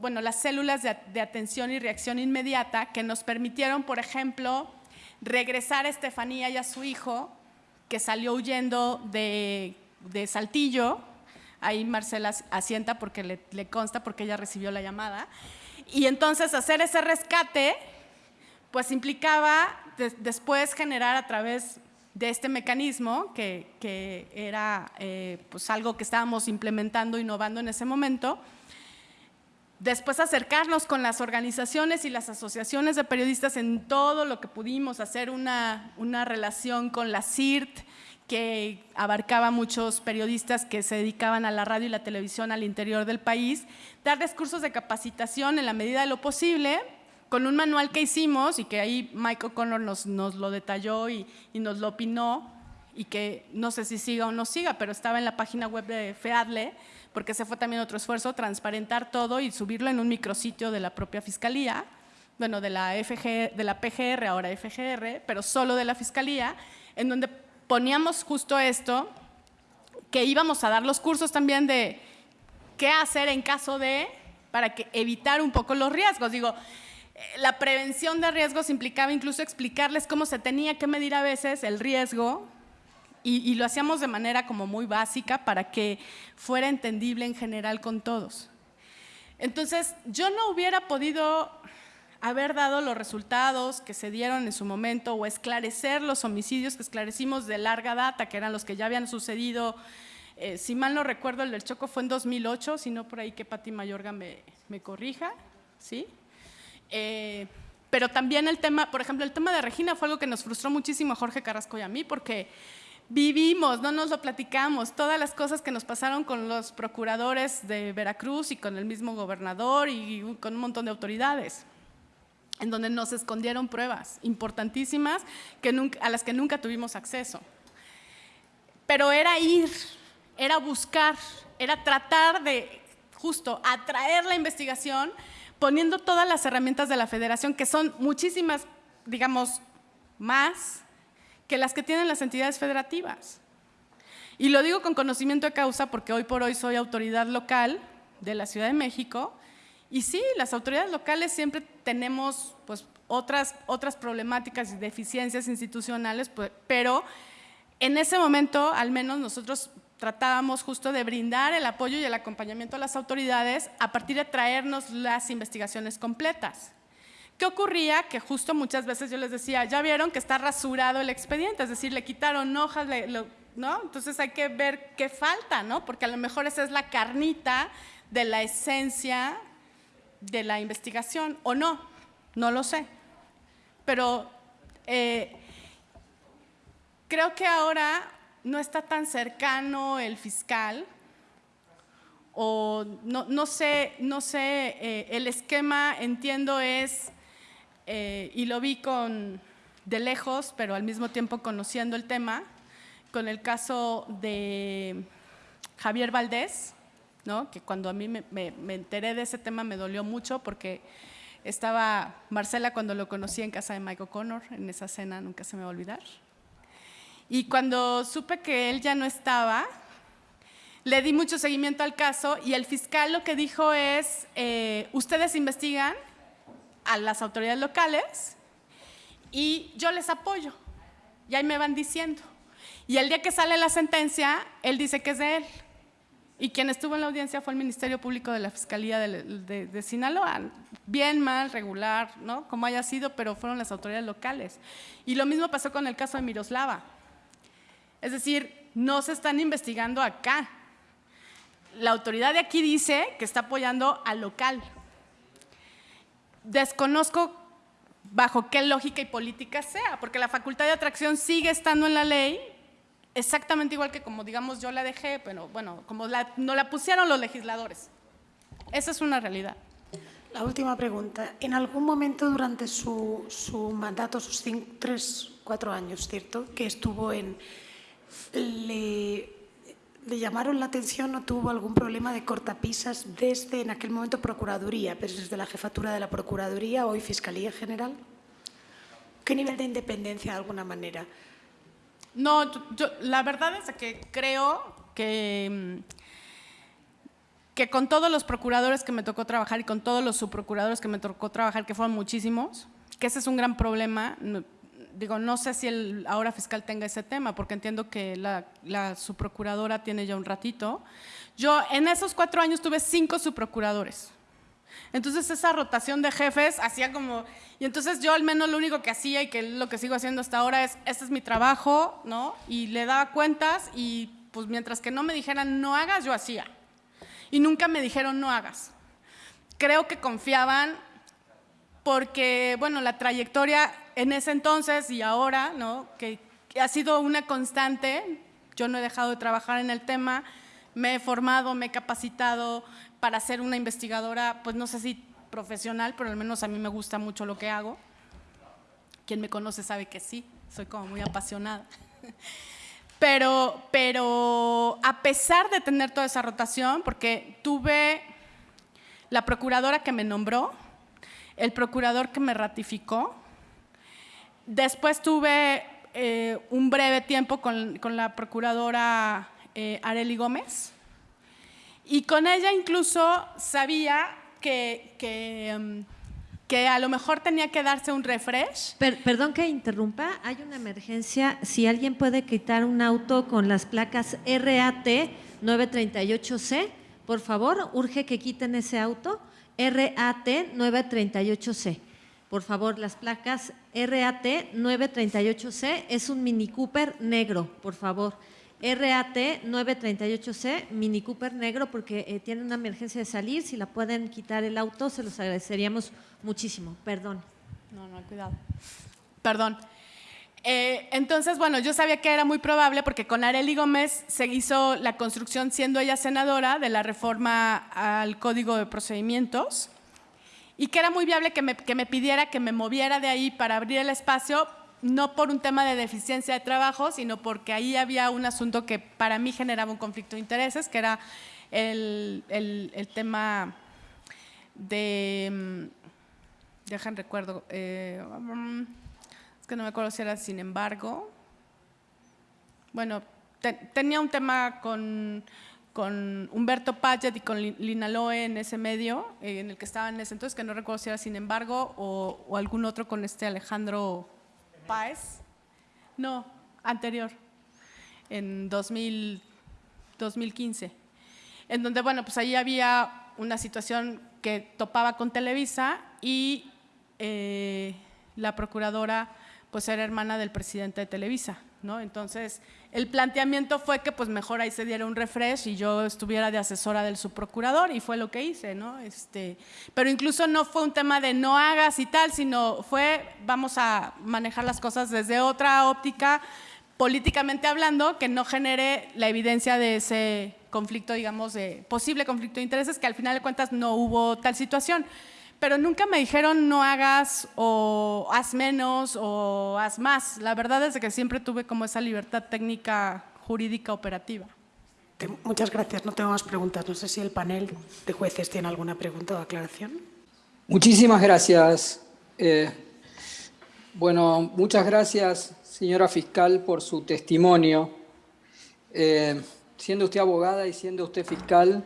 bueno, las células de, atención y reacción inmediata que nos permitieron, por ejemplo, regresar a Estefanía y a su hijo, que salió huyendo de, Saltillo, ahí Marcela asienta porque le, consta, porque ella recibió la llamada, y entonces hacer ese rescate, pues implicaba después generar a través de este mecanismo, que, era eh, pues algo que estábamos implementando, innovando en ese momento, Después acercarnos con las organizaciones y las asociaciones de periodistas en todo lo que pudimos, hacer una, relación con la CIRT, que abarcaba muchos periodistas que se dedicaban a la radio y la televisión al interior del país, dar discursos de capacitación en la medida de lo posible, con un manual que hicimos y que ahí Michael Connor nos, lo detalló y, y, nos lo opinó, y que no sé si siga o no siga, pero estaba en la página web de FEADLE, porque ese fue también otro esfuerzo, transparentar todo y subirlo en un micrositio de la propia Fiscalía, bueno, de la, FG, de la PGR, ahora FGR, pero solo de la Fiscalía, en donde poníamos justo esto, que íbamos a dar los cursos también de qué hacer en caso de, para que evitar un poco los riesgos. Digo, eh, la prevención de riesgos implicaba incluso explicarles cómo se tenía que medir a veces el riesgo y, lo hacíamos de manera como muy básica para que fuera entendible en general con todos. Entonces, yo no hubiera podido haber dado los resultados que se dieron en su momento o esclarecer los homicidios que esclarecimos de larga data, que eran los que ya habían sucedido. Eh, si mal no recuerdo, el del Choco fue en 2008, si no por ahí que Pati Mayorga me, me corrija, ¿sí? Eh, pero también el tema, por ejemplo, el tema de Regina fue algo que nos frustró muchísimo a Jorge Carrasco y a mí, porque vivimos, no nos lo platicamos, todas las cosas que nos pasaron con los procuradores de Veracruz y con el mismo gobernador y con un montón de autoridades, en donde nos escondieron pruebas importantísimas que a las que nunca tuvimos acceso. Pero era ir, era buscar, era tratar de justo atraer la investigación poniendo todas las herramientas de la federación, que son muchísimas, digamos, más que las que tienen las entidades federativas. Y lo digo con conocimiento de causa porque hoy por hoy soy autoridad local de la Ciudad de México y sí, las autoridades locales siempre tenemos pues, otras, otras problemáticas y deficiencias institucionales, pues, pero en ese momento al menos nosotros tratábamos justo de brindar el apoyo y el acompañamiento a las autoridades a partir de traernos las investigaciones completas. ¿Qué ocurría? Que justo muchas veces yo les decía, ya vieron que está rasurado el expediente, es decir, le quitaron hojas, ¿no? Entonces hay que ver qué falta, ¿no? Porque a lo mejor esa es la carnita de la esencia de la investigación, o no, no lo sé. Pero eh, creo que ahora no está tan cercano el fiscal, o no, sé, no sé, eh, el esquema, entiendo, es eh, y lo vi con, de lejos, pero al mismo tiempo conociendo el tema, con el caso de Javier Valdés, ¿no? que cuando a mí me, enteré de ese tema me dolió mucho porque Estaba Marcela cuando lo conocí en casa de Mike O'Connor, en esa cena nunca se me va a olvidar. Y cuando supe que él ya no estaba, le di mucho seguimiento al caso y el fiscal lo que dijo es, eh, ustedes investigan a las autoridades locales y yo les apoyo. Y ahí me van diciendo. Y el día que sale la sentencia, él dice que es de él. Y quien estuvo en la audiencia fue el Ministerio Público de la Fiscalía de, Sinaloa. Bien, mal, regular, ¿no? Como haya sido, pero fueron las autoridades locales. Y lo mismo pasó con el caso de Miroslava. Es decir, no se están investigando acá. La autoridad de aquí dice que está apoyando al local. Desconozco bajo qué lógica y política sea, porque la facultad de atracción sigue estando en la ley, exactamente igual que como digamos yo la dejé, pero bueno, como la, no la pusieron los legisladores. Esa es una realidad. La última pregunta. En algún momento durante su, mandato, sus cinco, tres, cuatro años, ¿cierto?, que estuvo en... Le, ¿Le llamaron la atención o tuvo algún problema de cortapisas desde en aquel momento Procuraduría, pero desde la jefatura de la Procuraduría, hoy Fiscalía General? ¿Qué nivel de independencia de alguna manera? No, yo, la verdad es que creo que, que con todos los procuradores que me tocó trabajar y con todos los subprocuradores que me tocó trabajar, que fueron muchísimos, que ese es un gran problema, digo, no sé si el ahora fiscal tenga ese tema, porque entiendo que la subprocuradora tiene ya un ratito. Yo en esos cuatro años tuve cinco subprocuradores. Entonces esa rotación de jefes hacía como, y entonces yo al menos lo único que hacía y que lo que sigo haciendo hasta ahora es, este es mi trabajo, ¿no? Y le daba cuentas y pues mientras que no me dijeran no hagas, yo hacía. Y nunca me dijeron no hagas. Creo que confiaban porque, bueno, la trayectoria en ese entonces y ahora, ¿no? que, ha sido una constante, yo no he dejado de trabajar en el tema, me he formado, me he capacitado para ser una investigadora, pues no sé si profesional, pero al menos a mí me gusta mucho lo que hago. Quien me conoce sabe que sí, soy como muy apasionada. Pero, pero a pesar de tener toda esa rotación, porque tuve la procuradora que me nombró, el procurador que me ratificó, Después tuve eh, un breve tiempo con, la procuradora eh, Areli Gómez y con ella incluso sabía que, que, que, a lo mejor tenía que darse un refresh. perdón que interrumpa, hay una emergencia. Si alguien puede quitar un auto con las placas RAT 938C, por favor, urge que quiten ese auto. RAT 938C. Por favor, las placas RAT 938C es un Mini Cooper negro, por favor. RAT 938C, Mini Cooper negro, porque eh, tiene una emergencia de salir. Si la pueden quitar el auto, se los agradeceríamos muchísimo. Perdón. No, no, cuidado. Perdón. Eh, entonces, bueno, yo sabía que era muy probable porque con Areli Gómez se hizo la construcción, siendo ella senadora, de la reforma al Código de Procedimientos y que era muy viable que me, que me pidiera que me moviera de ahí para abrir el espacio, no por un tema de deficiencia de trabajo, sino porque ahí había un asunto que para mí generaba un conflicto de intereses, que era el, el, tema de, mm, dejan recuerdo, eh, es que no me acuerdo si era sin embargo, bueno, tenía un tema con con Humberto Paget y con Lina Loe en ese medio, eh, en el que estaba en ese entonces, que no recuerdo si era Sin embargo o, algún otro con este Alejandro Páez. No, anterior, en 2000, 2015. En donde, bueno, pues ahí había una situación que topaba con Televisa y eh, la procuradora pues era hermana del presidente de Televisa. ¿no? Entonces, el planteamiento fue que pues mejor ahí se diera un refresh y yo estuviera de asesora del subprocurador y fue lo que hice, ¿no? Este, pero incluso no fue un tema de no hagas y tal, sino fue vamos a manejar las cosas desde otra óptica, políticamente hablando, que no genere la evidencia de ese conflicto, digamos, de posible conflicto de intereses, que al final de cuentas no hubo tal situación pero nunca me dijeron no hagas o haz menos o haz más. La verdad es que siempre tuve como esa libertad técnica jurídica operativa. Muchas gracias. No tengo más preguntas. No sé si el panel de jueces tiene alguna pregunta o aclaración. Muchísimas gracias. Eh, bueno, muchas gracias, señora fiscal, por su testimonio. Eh, siendo usted abogada y siendo usted fiscal,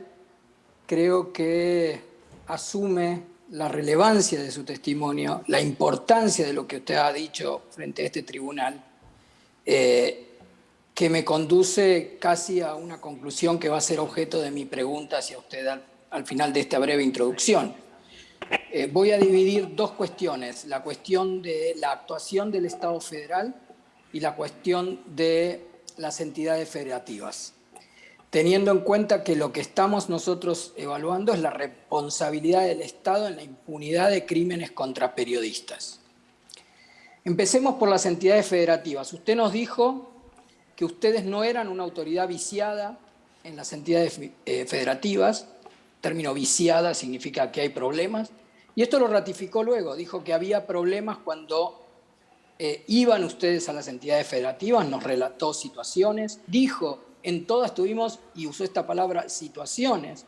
creo que asume la relevancia de su testimonio, la importancia de lo que usted ha dicho frente a este tribunal, eh, que me conduce casi a una conclusión que va a ser objeto de mi pregunta hacia usted al, final de esta breve introducción. Eh, voy a dividir dos cuestiones, la cuestión de la actuación del Estado federal y la cuestión de las entidades federativas teniendo en cuenta que lo que estamos nosotros evaluando es la responsabilidad del Estado en la impunidad de crímenes contra periodistas. Empecemos por las entidades federativas. Usted nos dijo que ustedes no eran una autoridad viciada en las entidades eh, federativas. término viciada significa que hay problemas. Y esto lo ratificó luego. Dijo que había problemas cuando eh, iban ustedes a las entidades federativas, nos relató situaciones. Dijo en todas tuvimos, y usó esta palabra, situaciones,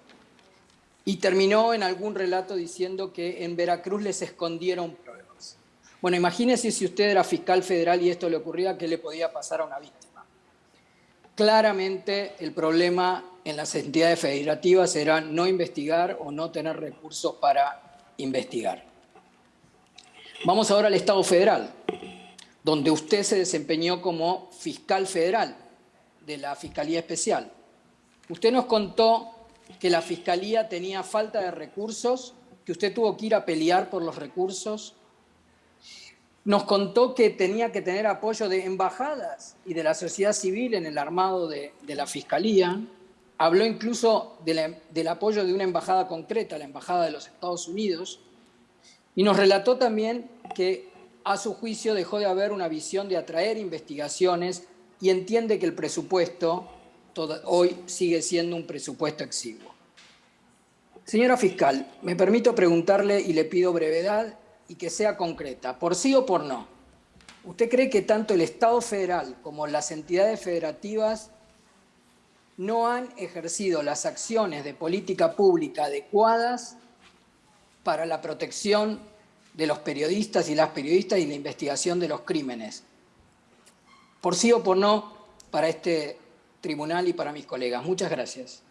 y terminó en algún relato diciendo que en Veracruz les escondieron pruebas. Bueno, imagínese si usted era fiscal federal y esto le ocurría, ¿qué le podía pasar a una víctima? Claramente el problema en las entidades federativas era no investigar o no tener recursos para investigar. Vamos ahora al Estado federal, donde usted se desempeñó como fiscal federal de la Fiscalía Especial. Usted nos contó que la Fiscalía tenía falta de recursos, que usted tuvo que ir a pelear por los recursos. Nos contó que tenía que tener apoyo de embajadas y de la sociedad civil en el armado de, la Fiscalía. Habló incluso del apoyo de una embajada concreta, la Embajada de los Estados Unidos. Y nos relató también que a su juicio dejó de haber una visión de atraer investigaciones y entiende que el presupuesto hoy sigue siendo un presupuesto exiguo. Señora fiscal, me permito preguntarle y le pido brevedad y que sea concreta, por sí o por no. ¿Usted cree que tanto el Estado federal como las entidades federativas no han ejercido las acciones de política pública adecuadas para la protección de los periodistas y las periodistas y la investigación de los crímenes? Por sí o por no para este tribunal y para mis colegas. Muchas gracias.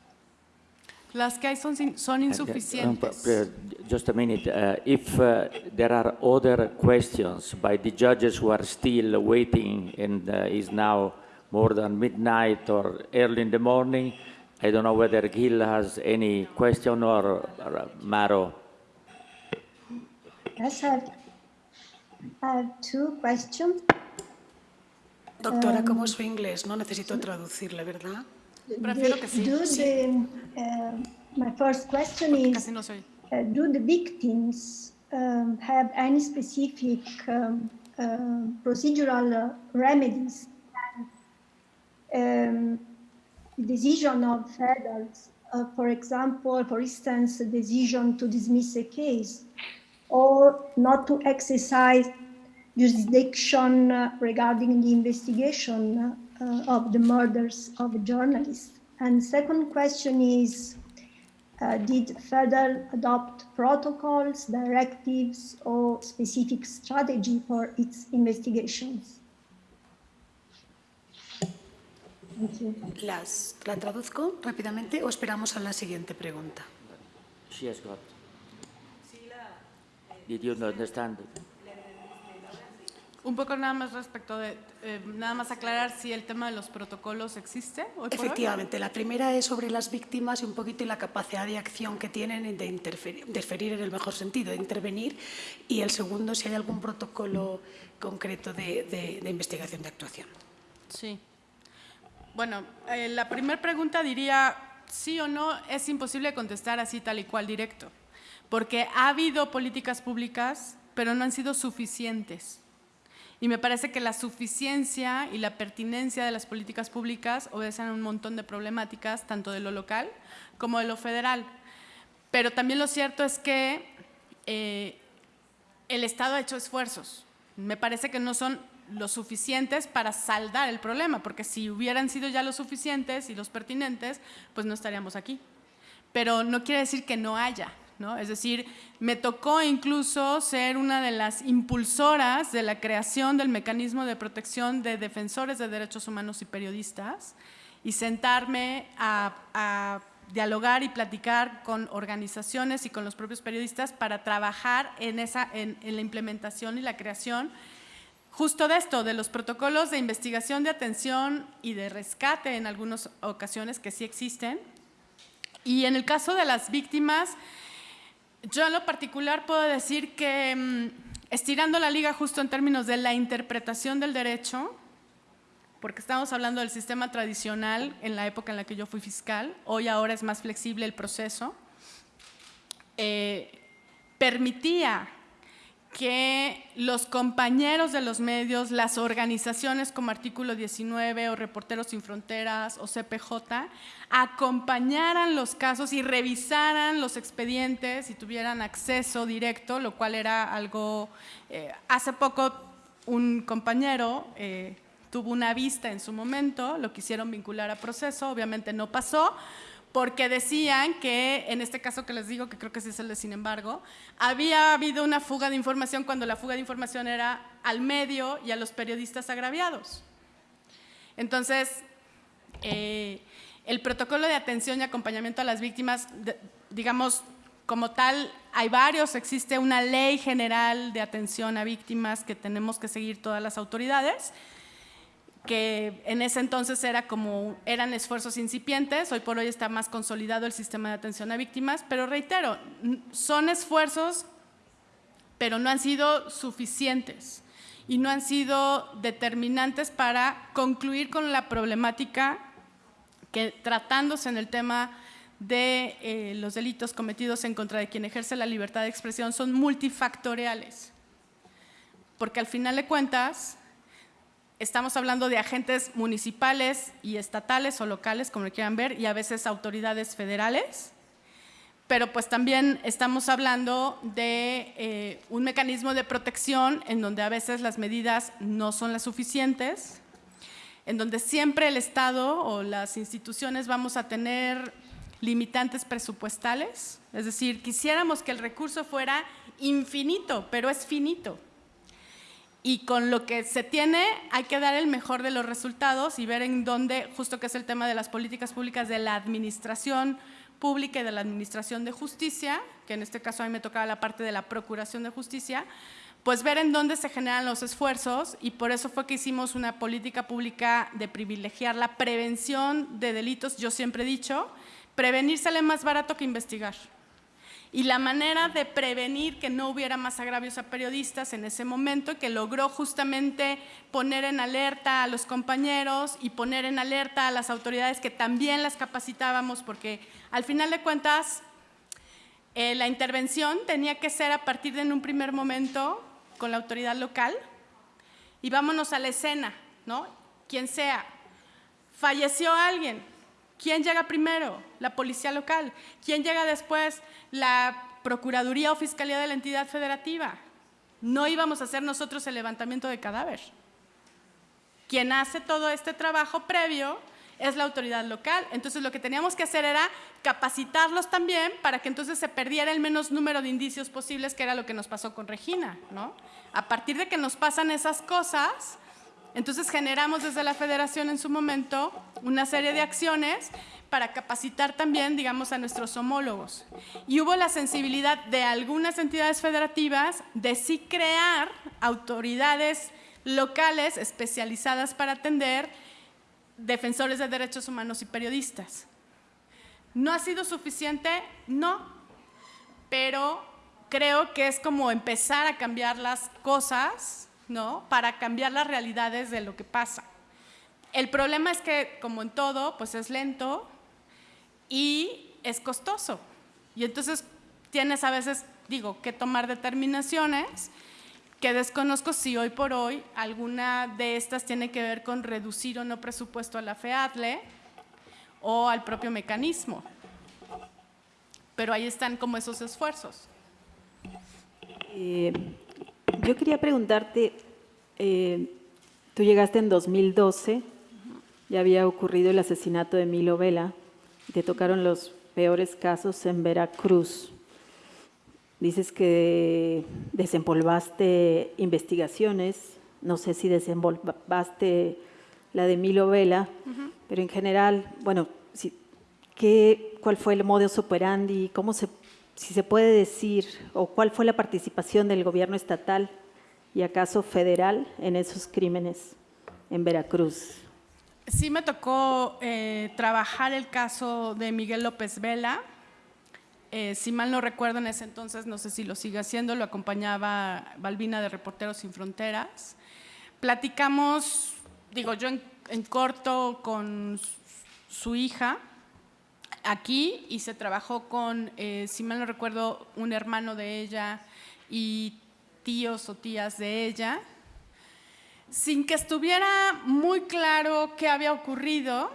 Las que hay son, son insuficientes. Uh, just a minute. Uh, if uh, there are other questions by the judges who are still waiting and uh, is now more than midnight or early in the morning, I don't know whether Gil has any question or, or Maro. Yes, I have, I have two questions. Doctora, ¿cómo es su inglés? No necesito traducirle, ¿verdad? Prefiero que sí. Do. The, uh, my first question is, no. Uh, do the victims um, have any specific um, uh, procedural remedies? Um, the decision of federals, uh, for example, for instance, a decision to dismiss a case or not to exercise jurisdiction regarding the investigation uh, of the murders of journalists? And second question is, uh, did federal adopt protocols, directives, or specific strategy for its investigations? Las, ¿La traduzco rápidamente o esperamos a la siguiente pregunta? She has got. Did you understand? Un poco nada más respecto de, eh, nada más aclarar si el tema de los protocolos existe. Efectivamente, la primera es sobre las víctimas y un poquito y la capacidad de acción que tienen de interferir, en el mejor sentido, de intervenir. Y el segundo, si hay algún protocolo concreto de, investigación de actuación. Sí. Bueno, eh, la primera pregunta diría, sí o no, es imposible contestar así tal y cual directo, porque ha habido políticas públicas, pero no han sido suficientes y me parece que la suficiencia y la pertinencia de las políticas públicas obedecen a un montón de problemáticas, tanto de lo local como de lo federal. Pero también lo cierto es que eh, el Estado ha hecho esfuerzos. Me parece que no son lo suficientes para saldar el problema, porque si hubieran sido ya los suficientes y los pertinentes, pues no estaríamos aquí. Pero no quiere decir que no haya, Es decir, me tocó incluso ser una de las impulsoras de la creación del mecanismo de protección de defensores de derechos humanos y periodistas y sentarme a, dialogar y platicar con organizaciones y con los propios periodistas para trabajar en la implementación y la creación justo de esto, de los protocolos de investigación, de atención y de rescate en algunas ocasiones que sí existen. Y en el caso de las víctimas, yo en lo particular puedo decir que mm, estirando la liga justo en términos de la interpretación del derecho, porque estamos hablando del sistema tradicional en la época en la que yo fui fiscal, hoy ahora es más flexible el proceso, eh, permitía que los compañeros de los medios, las organizaciones como Artículo 19 o Reporteros Sin Fronteras o CPJ, acompañaran los casos y revisaran los expedientes y tuvieran acceso directo, lo cual era algo... Eh, hace poco un compañero eh, tuvo una vista en su momento, lo quisieron vincular a proceso, obviamente no pasó, porque decían que, en este caso que les digo, que creo que sí es el de sin embargo, había habido una fuga de información cuando la fuga de información era al medio y a los periodistas agraviados. Entonces, eh, el protocolo de atención y acompañamiento a las víctimas, digamos, como tal, hay varios, existe una ley general de atención a víctimas que tenemos que seguir todas las autoridades, que en ese entonces era como, eran esfuerzos incipientes, hoy por hoy está más consolidado el sistema de atención a víctimas, pero reitero, son esfuerzos, pero no han sido suficientes y no han sido determinantes para concluir con la problemática que tratándose en el tema de eh, los delitos cometidos en contra de quien ejerce la libertad de expresión son multifactoriales, porque al final de cuentas estamos hablando de agentes municipales y estatales o locales, como lo quieran ver, y a veces autoridades federales, pero pues también estamos hablando de eh, un mecanismo de protección en donde a veces las medidas no son las suficientes, en donde siempre el Estado o las instituciones vamos a tener limitantes presupuestales, es decir, quisiéramos que el recurso fuera infinito, pero es finito y con lo que se tiene hay que dar el mejor de los resultados y ver en dónde, justo que es el tema de las políticas públicas de la administración pública y de la administración de justicia, que en este caso a mí me tocaba la parte de la procuración de justicia, pues ver en dónde se generan los esfuerzos y por eso fue que hicimos una política pública de privilegiar la prevención de delitos. Yo siempre he dicho, prevenir sale más barato que investigar y la manera de prevenir que no hubiera más agravios a periodistas en ese momento, que logró justamente poner en alerta a los compañeros y poner en alerta a las autoridades que también las capacitábamos, porque al final de cuentas eh, la intervención tenía que ser a partir de un primer momento con la autoridad local y vámonos a la escena, ¿no? Quien sea. Falleció alguien, ¿Quién llega primero? La policía local. ¿Quién llega después? La Procuraduría o Fiscalía de la entidad federativa. No íbamos a hacer nosotros el levantamiento de cadáver. Quien hace todo este trabajo previo es la autoridad local. Entonces lo que teníamos que hacer era capacitarlos también para que entonces se perdiera el menos número de indicios posibles, que era lo que nos pasó con Regina. ¿no? A partir de que nos pasan esas cosas, entonces generamos desde la federación en su momento una serie de acciones para capacitar también, digamos, a nuestros homólogos. Y hubo la sensibilidad de algunas entidades federativas de sí crear autoridades locales especializadas para atender defensores de derechos humanos y periodistas. ¿No ha sido suficiente? No, pero creo que es como empezar a cambiar las cosas ¿no? Para cambiar las realidades de lo que pasa. El problema es que, como en todo, pues es lento y es costoso. Y entonces tienes a veces, digo, que tomar determinaciones que desconozco si hoy por hoy alguna de estas tiene que ver con reducir o no presupuesto a la FEADLE o al propio mecanismo. Pero ahí están como esos esfuerzos. Eh, yo quería preguntarte, eh, tú llegaste en 2012, ya había ocurrido el asesinato de Milo Vela, te tocaron los peores casos en Veracruz. dices que desempolvaste investigaciones, no sé si desempolvaste la de Milo Vela, pero en general, bueno, ¿qué, ¿cuál fue el modus operandi? ¿Cómo se, si se puede decir, o cuál fue la participación del gobierno estatal y acaso federal en esos crímenes en Veracruz? Sí me tocó eh, trabajar el caso de Miguel López Vela. Eh, si mal no recuerdo en ese entonces, no sé si lo sigue haciendo, lo acompañaba Balbina de Reporteros Sin Fronteras. Platicamos, digo yo en, corto con su hija aquí y se trabajó con, eh, si mal no recuerdo, un hermano de ella y tíos o tías de ella. Sin que estuviera muy claro qué había ocurrido,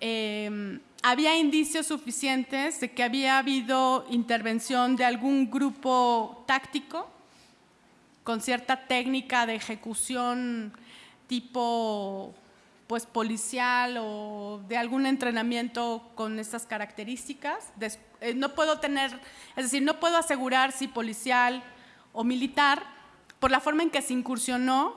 em, había indicios suficientes de que había habido intervención de algún grupo táctico con cierta técnica de ejecución tipo pues policial o de algún entrenamiento con estas características. Eh, no puedo tener, es decir, no puedo asegurar si policial o militar, por la forma en que se incursionó,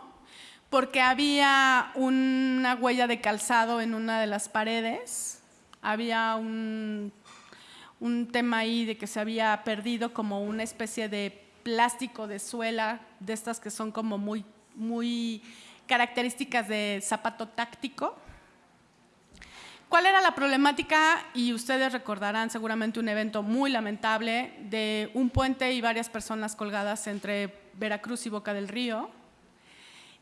porque había una huella de calzado en una de las paredes, había un, tema ahí de que se había perdido como una especie de plástico de suela, de estas que son como muy, muy características de zapato táctico. ¿Cuál era la problemática? Y ustedes recordarán seguramente un evento muy lamentable de un puente y varias personas colgadas entre Veracruz y Boca del Río.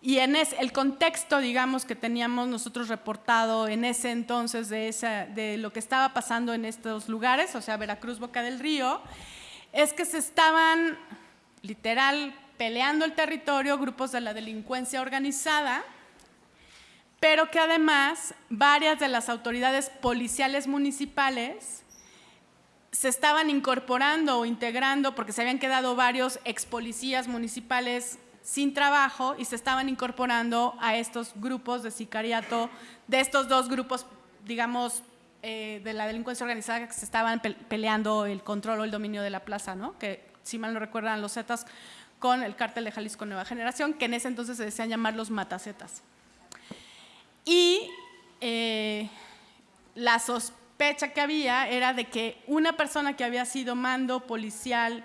Y en el contexto, digamos, que teníamos nosotros reportado en ese entonces de, de lo que estaba pasando en estos lugares, o sea, Veracruz, Boca del Río, es que se estaban literal peleando el territorio grupos de la delincuencia organizada pero que además varias de las autoridades policiales municipales se estaban incorporando o integrando porque se habían quedado varios ex policías municipales sin trabajo y se estaban incorporando a estos grupos de sicariato, de estos dos grupos, digamos, eh, de la delincuencia organizada que se estaban peleando el control o el dominio de la plaza, ¿no? que si mal no recuerdan los Zetas con el cártel de Jalisco Nueva Generación, que en ese entonces se decían llamar los matacetas. Y eh, la sospecha que había era de que una persona que había sido mando policial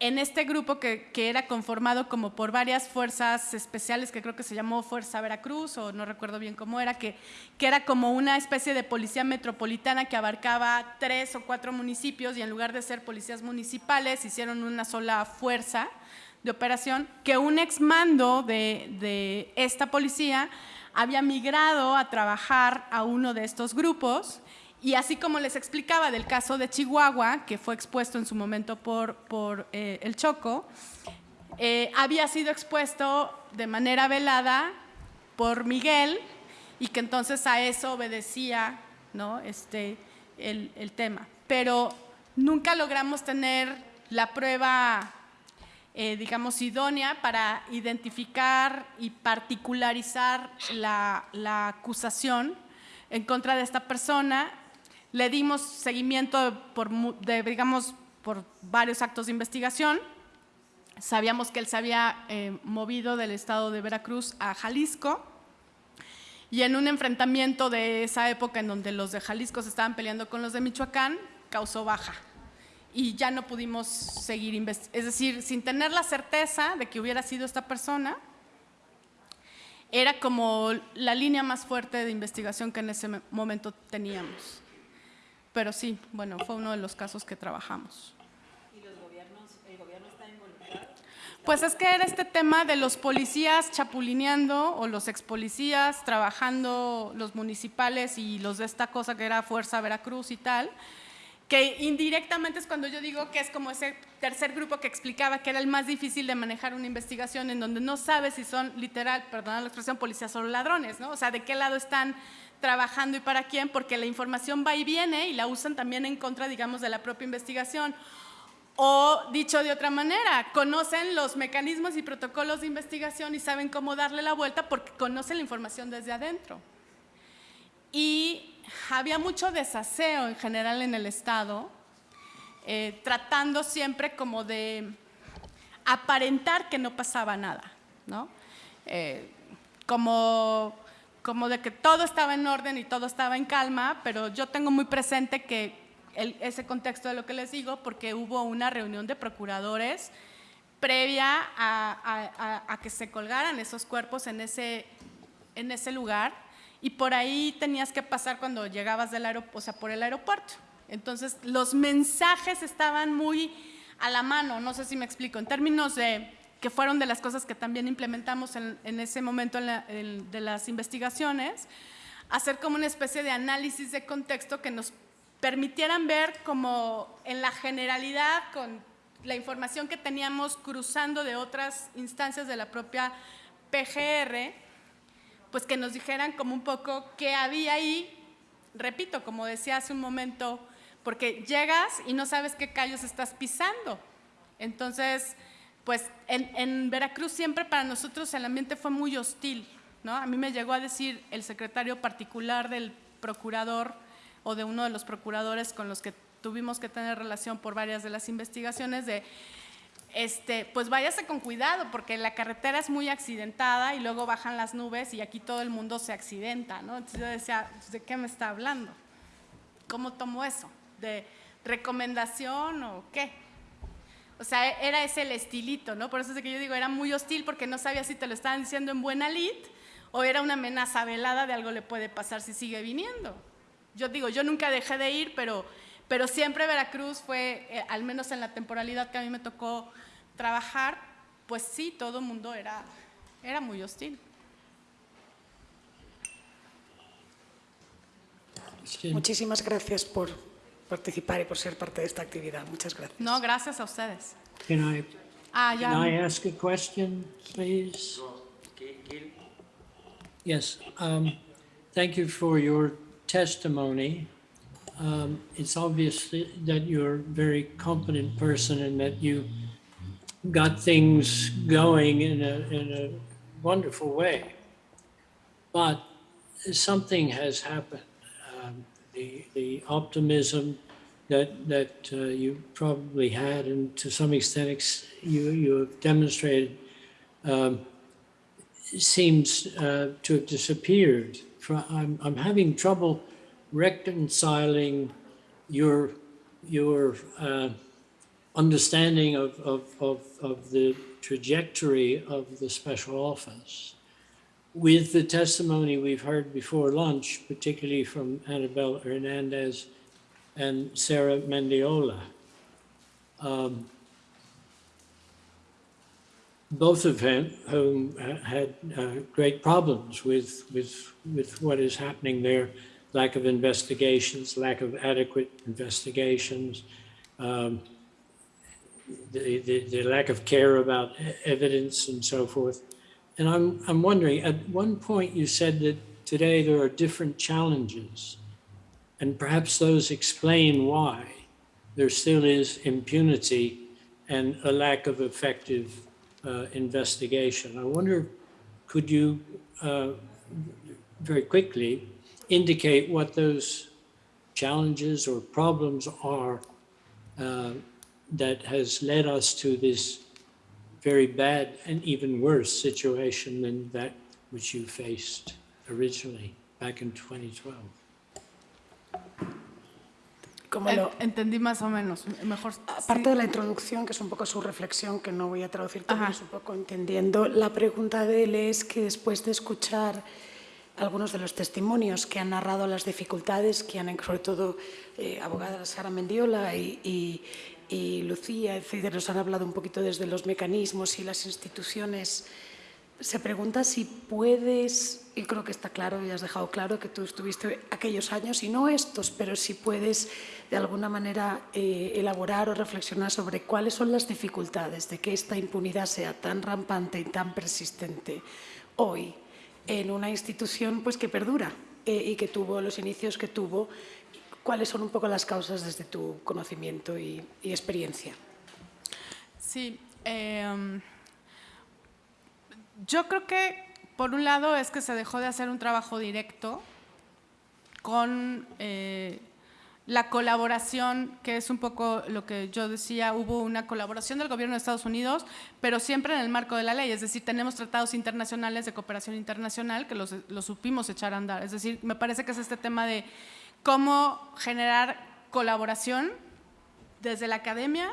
en este grupo que, era conformado como por varias fuerzas especiales, que creo que se llamó Fuerza Veracruz, o no recuerdo bien cómo era, que, que era como una especie de policía metropolitana que abarcaba tres o cuatro municipios y en lugar de ser policías municipales hicieron una sola fuerza de operación, que un exmando de, de esta policía había migrado a trabajar a uno de estos grupos y así como les explicaba del caso de Chihuahua, que fue expuesto en su momento por, por eh, el Choco, eh, había sido expuesto de manera velada por Miguel y que entonces a eso obedecía ¿no? este, el, el tema. Pero nunca logramos tener la prueba eh, digamos, idónea para identificar y particularizar la, acusación en contra de esta persona. Le dimos seguimiento por, digamos, por varios actos de investigación. Sabíamos que él se había eh, movido del estado de Veracruz a Jalisco y en un enfrentamiento de esa época en donde los de Jalisco se estaban peleando con los de Michoacán, causó baja y ya no pudimos seguir investigando. Es decir, sin tener la certeza de que hubiera sido esta persona, era como la línea más fuerte de investigación que en ese momento teníamos. Pero sí, bueno, fue uno de los casos que trabajamos. ¿Y los gobiernos, el gobierno está involucrado? Pues es que era este tema de los policías chapulineando o los ex policías trabajando, los municipales y los de esta cosa que era Fuerza Veracruz y tal, que indirectamente es cuando yo digo que es como ese tercer grupo que explicaba que era el más difícil de manejar una investigación en donde no sabes si son literal, perdón la expresión, policías o ladrones, ¿no? O sea, de qué lado están trabajando y para quién, porque la información va y viene y la usan también en contra, digamos, de la propia investigación. O dicho de otra manera, conocen los mecanismos y protocolos de investigación y saben cómo darle la vuelta porque conocen la información desde adentro. Y había mucho desaseo en general en el Estado. eh, tratando siempre como de aparentar que no pasaba nada, ¿no? Eh, como, como de que todo estaba en orden y todo estaba en calma, pero yo tengo muy presente que ese contexto de lo que les digo, porque hubo una reunión de procuradores previa a, que se colgaran esos cuerpos en ese, en ese lugar y por ahí tenías que pasar cuando llegabas del aeropuerto, o sea, por el aeropuerto. Entonces, los mensajes estaban muy a la mano, no sé si me explico, en términos de que fueron de las cosas que también implementamos en, ese momento de las investigaciones, hacer como una especie de análisis de contexto que nos permitieran ver como en la generalidad con la información que teníamos cruzando de otras instancias de la propia PGR, pues que nos dijeran como un poco qué había ahí, repito, como decía hace un momento, porque llegas y no sabes qué callos estás pisando. Entonces, pues en, Veracruz siempre para nosotros el ambiente fue muy hostil. ¿no? A mí me llegó a decir el secretario particular del procurador o de uno de los procuradores con los que tuvimos que tener relación por varias de las investigaciones de este, pues váyase con cuidado porque la carretera es muy accidentada y luego bajan las nubes y aquí todo el mundo se accidenta, ¿no? Entonces yo decía, ¿de qué me está hablando? ¿Cómo tomo eso? de recomendación o qué. O sea, era ese el estilito, ¿no? Por eso es que yo digo, era muy hostil porque no sabía si te lo estaban diciendo en buena lid o era una amenaza velada de algo le puede pasar si sigue viniendo. Yo digo, yo nunca dejé de ir, pero, pero siempre Veracruz fue, eh, al menos en la temporalidad que a mí me tocó trabajar, pues sí, todo el mundo era, era muy hostil. Muchísimas gracias por participar y por ser parte de esta actividad. Muchas gracias. No, gracias a ustedes. Can I, ah, ya. can I ask a question, please? Yes. Um, thank you for your testimony. Um, it's obvious that you're a very competent person and that you got things going in a, in a wonderful way. But something has happened the, the optimism that, that uh, you probably had and to some extent you, you have demonstrated um, seems uh, to have disappeared. I'm, I'm having trouble reconciling your, your uh, understanding of, of, of, of the trajectory of the special office with the testimony we've heard before lunch, particularly from Annabelle Hernandez and Sarah Mendiola. Um, both of whom had uh, great problems with, with, with what is happening there, lack of investigations, lack of adequate investigations, um, the, the, the, lack of care about evidence and so forth. And I'm, I'm wondering, at one point you said that today there are different challenges, and perhaps those explain why there still is impunity and a lack of effective uh, investigation. I wonder, could you uh, very quickly indicate what those challenges or problems are uh, that has led us to this very bad and even worse situation than that which you faced originally back in 2012. Como lo, Entendí más o menos. Mejor, aparte sí. de la introducción, que es un poco su reflexión, que no voy a traducir todo, es un poco entendiendo, la pregunta de él es que después de escuchar algunos de los testimonios que han narrado las dificultades que han, sobre todo, eh, abogada Sara Mendiola y, y, y Lucía, etcétera, nos han hablado un poquito desde los mecanismos y las instituciones. Se pregunta si puedes, y creo que está claro, y has dejado claro que tú estuviste aquellos años y no estos, pero si puedes de alguna manera eh, elaborar o reflexionar sobre cuáles son las dificultades de que esta impunidad sea tan rampante y tan persistente hoy en una institución pues, que perdura eh, y que tuvo los inicios que tuvo cuáles son un poco las causas desde tu conocimiento y, y experiencia. Sí, eh, yo creo que por un lado es que se dejó de hacer un trabajo directo con eh, la colaboración, que es un poco lo que yo decía, hubo una colaboración del gobierno de Estados Unidos, pero siempre en el marco de la ley, es decir, tenemos tratados internacionales de cooperación internacional que los, supimos echar a andar, es decir, me parece que es este tema de cómo generar colaboración desde la academia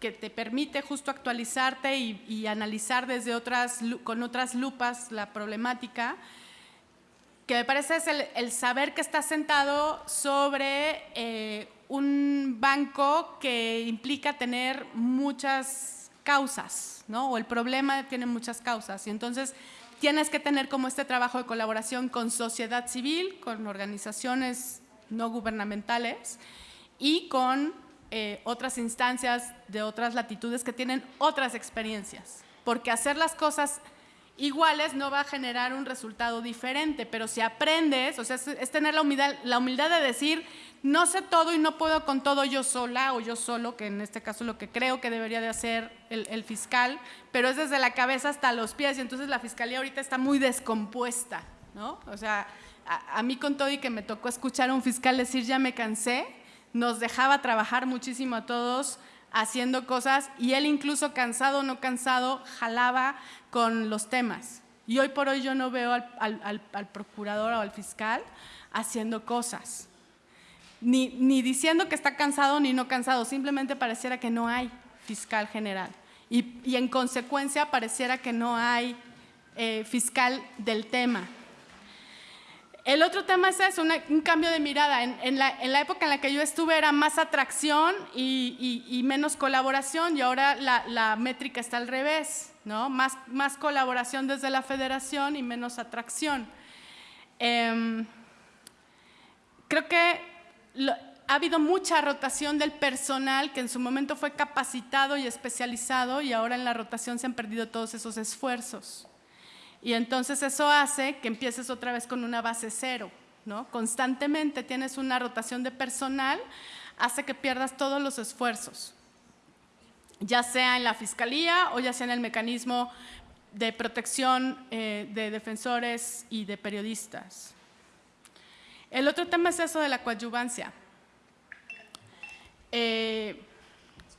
que te permite justo actualizarte y, analizar desde otras, con otras lupas la problemática, que me parece es el, saber que está sentado sobre eh, un banco que implica tener muchas causas, ¿no? O el problema tiene muchas causas. Y entonces tienes que tener como este trabajo de colaboración con sociedad civil, con organizaciones no gubernamentales y con eh, otras instancias de otras latitudes que tienen otras experiencias. Porque hacer las cosas iguales no va a generar un resultado diferente, pero si aprendes, o sea, es, tener la humildad, la humildad de decir, no sé todo y no puedo con todo yo sola o yo solo, que en este caso lo que creo que debería de hacer el, fiscal, pero es desde la cabeza hasta los pies y entonces la fiscalía ahorita está muy descompuesta, ¿no? O sea, a, mí con todo y que me tocó escuchar a un fiscal decir ya me cansé, nos dejaba trabajar muchísimo a todos haciendo cosas y él incluso cansado o no cansado jalaba con los temas. Y hoy por hoy yo no veo al, procurador o al fiscal haciendo cosas, ni, ni, diciendo que está cansado ni no cansado, simplemente pareciera que no hay fiscal general. Y, y en consecuencia pareciera que no hay eh, fiscal del tema. El otro tema es eso, un cambio de mirada. En, la, época en la que yo estuve era más atracción y, menos colaboración y ahora la, métrica está al revés, ¿no? Más, colaboración desde la federación y menos atracción. Em, creo que ha habido mucha rotación del personal que en su momento fue capacitado y especializado y ahora en la rotación se han perdido todos esos esfuerzos. Y entonces eso hace que empieces otra vez con una base cero, ¿no? Constantemente tienes una rotación de personal, hace que pierdas todos los esfuerzos, ya sea en la fiscalía o ya sea en el mecanismo de protección eh, de defensores y de periodistas. El otro tema es eso de la coadyuvancia. Eh,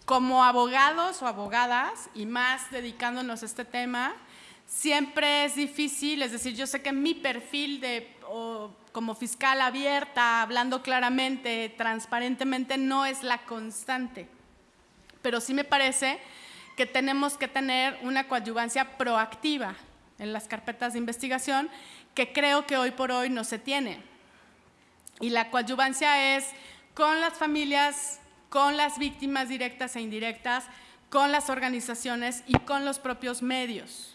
como abogados o abogadas, y más dedicándonos a este tema, siempre es difícil, es decir, yo sé que mi perfil de como fiscal abierta, hablando claramente, transparentemente, no es la constante, pero sí me parece que tenemos que tener una coadyuvancia proactiva en las carpetas de investigación que creo que hoy por hoy no se tiene. Y la coadyuvancia es con las familias, con las víctimas directas e indirectas, con las organizaciones y con los propios medios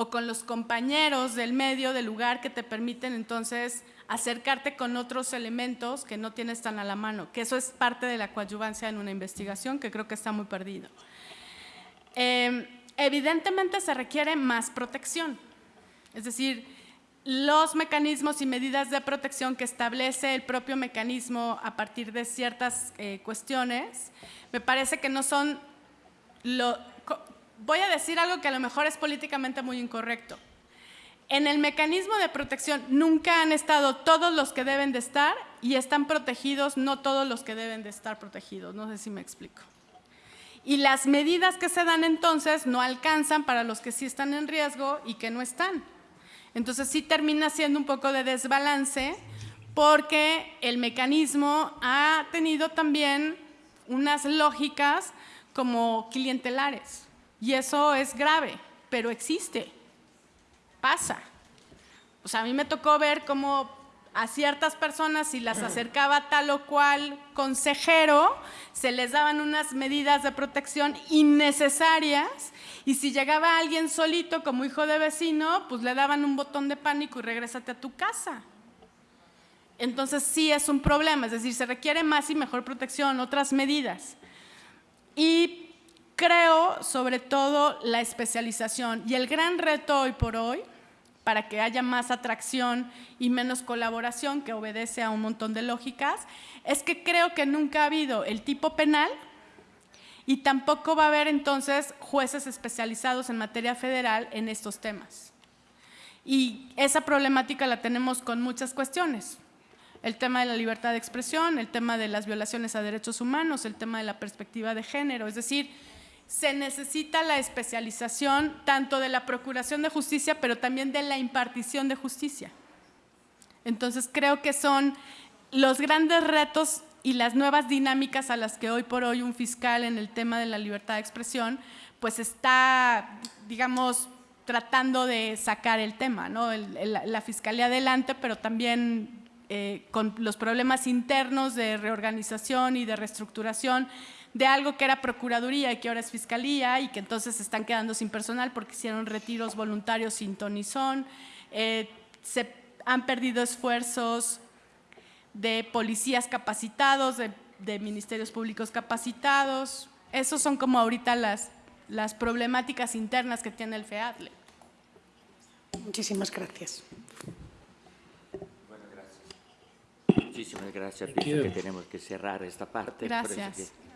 o con los compañeros del medio, del lugar que te permiten entonces acercarte con otros elementos que no tienes tan a la mano, que eso es parte de la coadyuvancia en una investigación que creo que está muy perdido. Em, evidentemente se requiere más protección, es decir, los mecanismos y medidas de protección que establece el propio mecanismo a partir de ciertas eh, cuestiones, me parece que no son lo, voy a decir algo que a lo mejor es políticamente muy incorrecto. En el mecanismo de protección nunca han estado todos los que deben de estar y están protegidos no todos los que deben de estar protegidos. No sé si me explico. Y las medidas que se dan entonces no alcanzan para los que sí están en riesgo y que no están. Entonces sí termina siendo un poco de desbalance porque el mecanismo ha tenido también unas lógicas como clientelares. Y eso es grave, pero existe, pasa. O sea, a mí me tocó ver cómo a ciertas personas, si las acercaba tal o cual consejero, se les daban unas medidas de protección innecesarias y si llegaba alguien solito como hijo de vecino, pues le daban un botón de pánico y regrésate a tu casa. Entonces sí es un problema, es decir, se requiere más y mejor protección, otras medidas. Y creo sobre todo la especialización y el gran reto hoy por hoy para que haya más atracción y menos colaboración, que obedece a un montón de lógicas, es que creo que nunca ha habido el tipo penal y tampoco va a haber entonces jueces especializados en materia federal en estos temas. Y esa problemática la tenemos con muchas cuestiones. el tema de la libertad de expresión, el tema de las violaciones a derechos humanos, el tema de la perspectiva de género. Es decir, se necesita la especialización tanto de la procuración de justicia, pero también de la impartición de justicia. Entonces, creo que son los grandes retos y las nuevas dinámicas a las que hoy por hoy un fiscal en el tema de la libertad de expresión, pues está, digamos, tratando de sacar el tema, ¿no? La fiscalía adelante, pero también eh, con los problemas internos de reorganización y de reestructuración de algo que era Procuraduría y que ahora es Fiscalía y que entonces se están quedando sin personal porque hicieron retiros voluntarios sin ton ni son. Eh, se han perdido esfuerzos de policías capacitados, de, de ministerios públicos capacitados. Esos son como ahorita las, las problemáticas internas que tiene el FEADLE. Muchísimas gracias. Muchísimas gracias. Thank Pienso you. que tenemos que cerrar esta parte. por eso Gracias. que-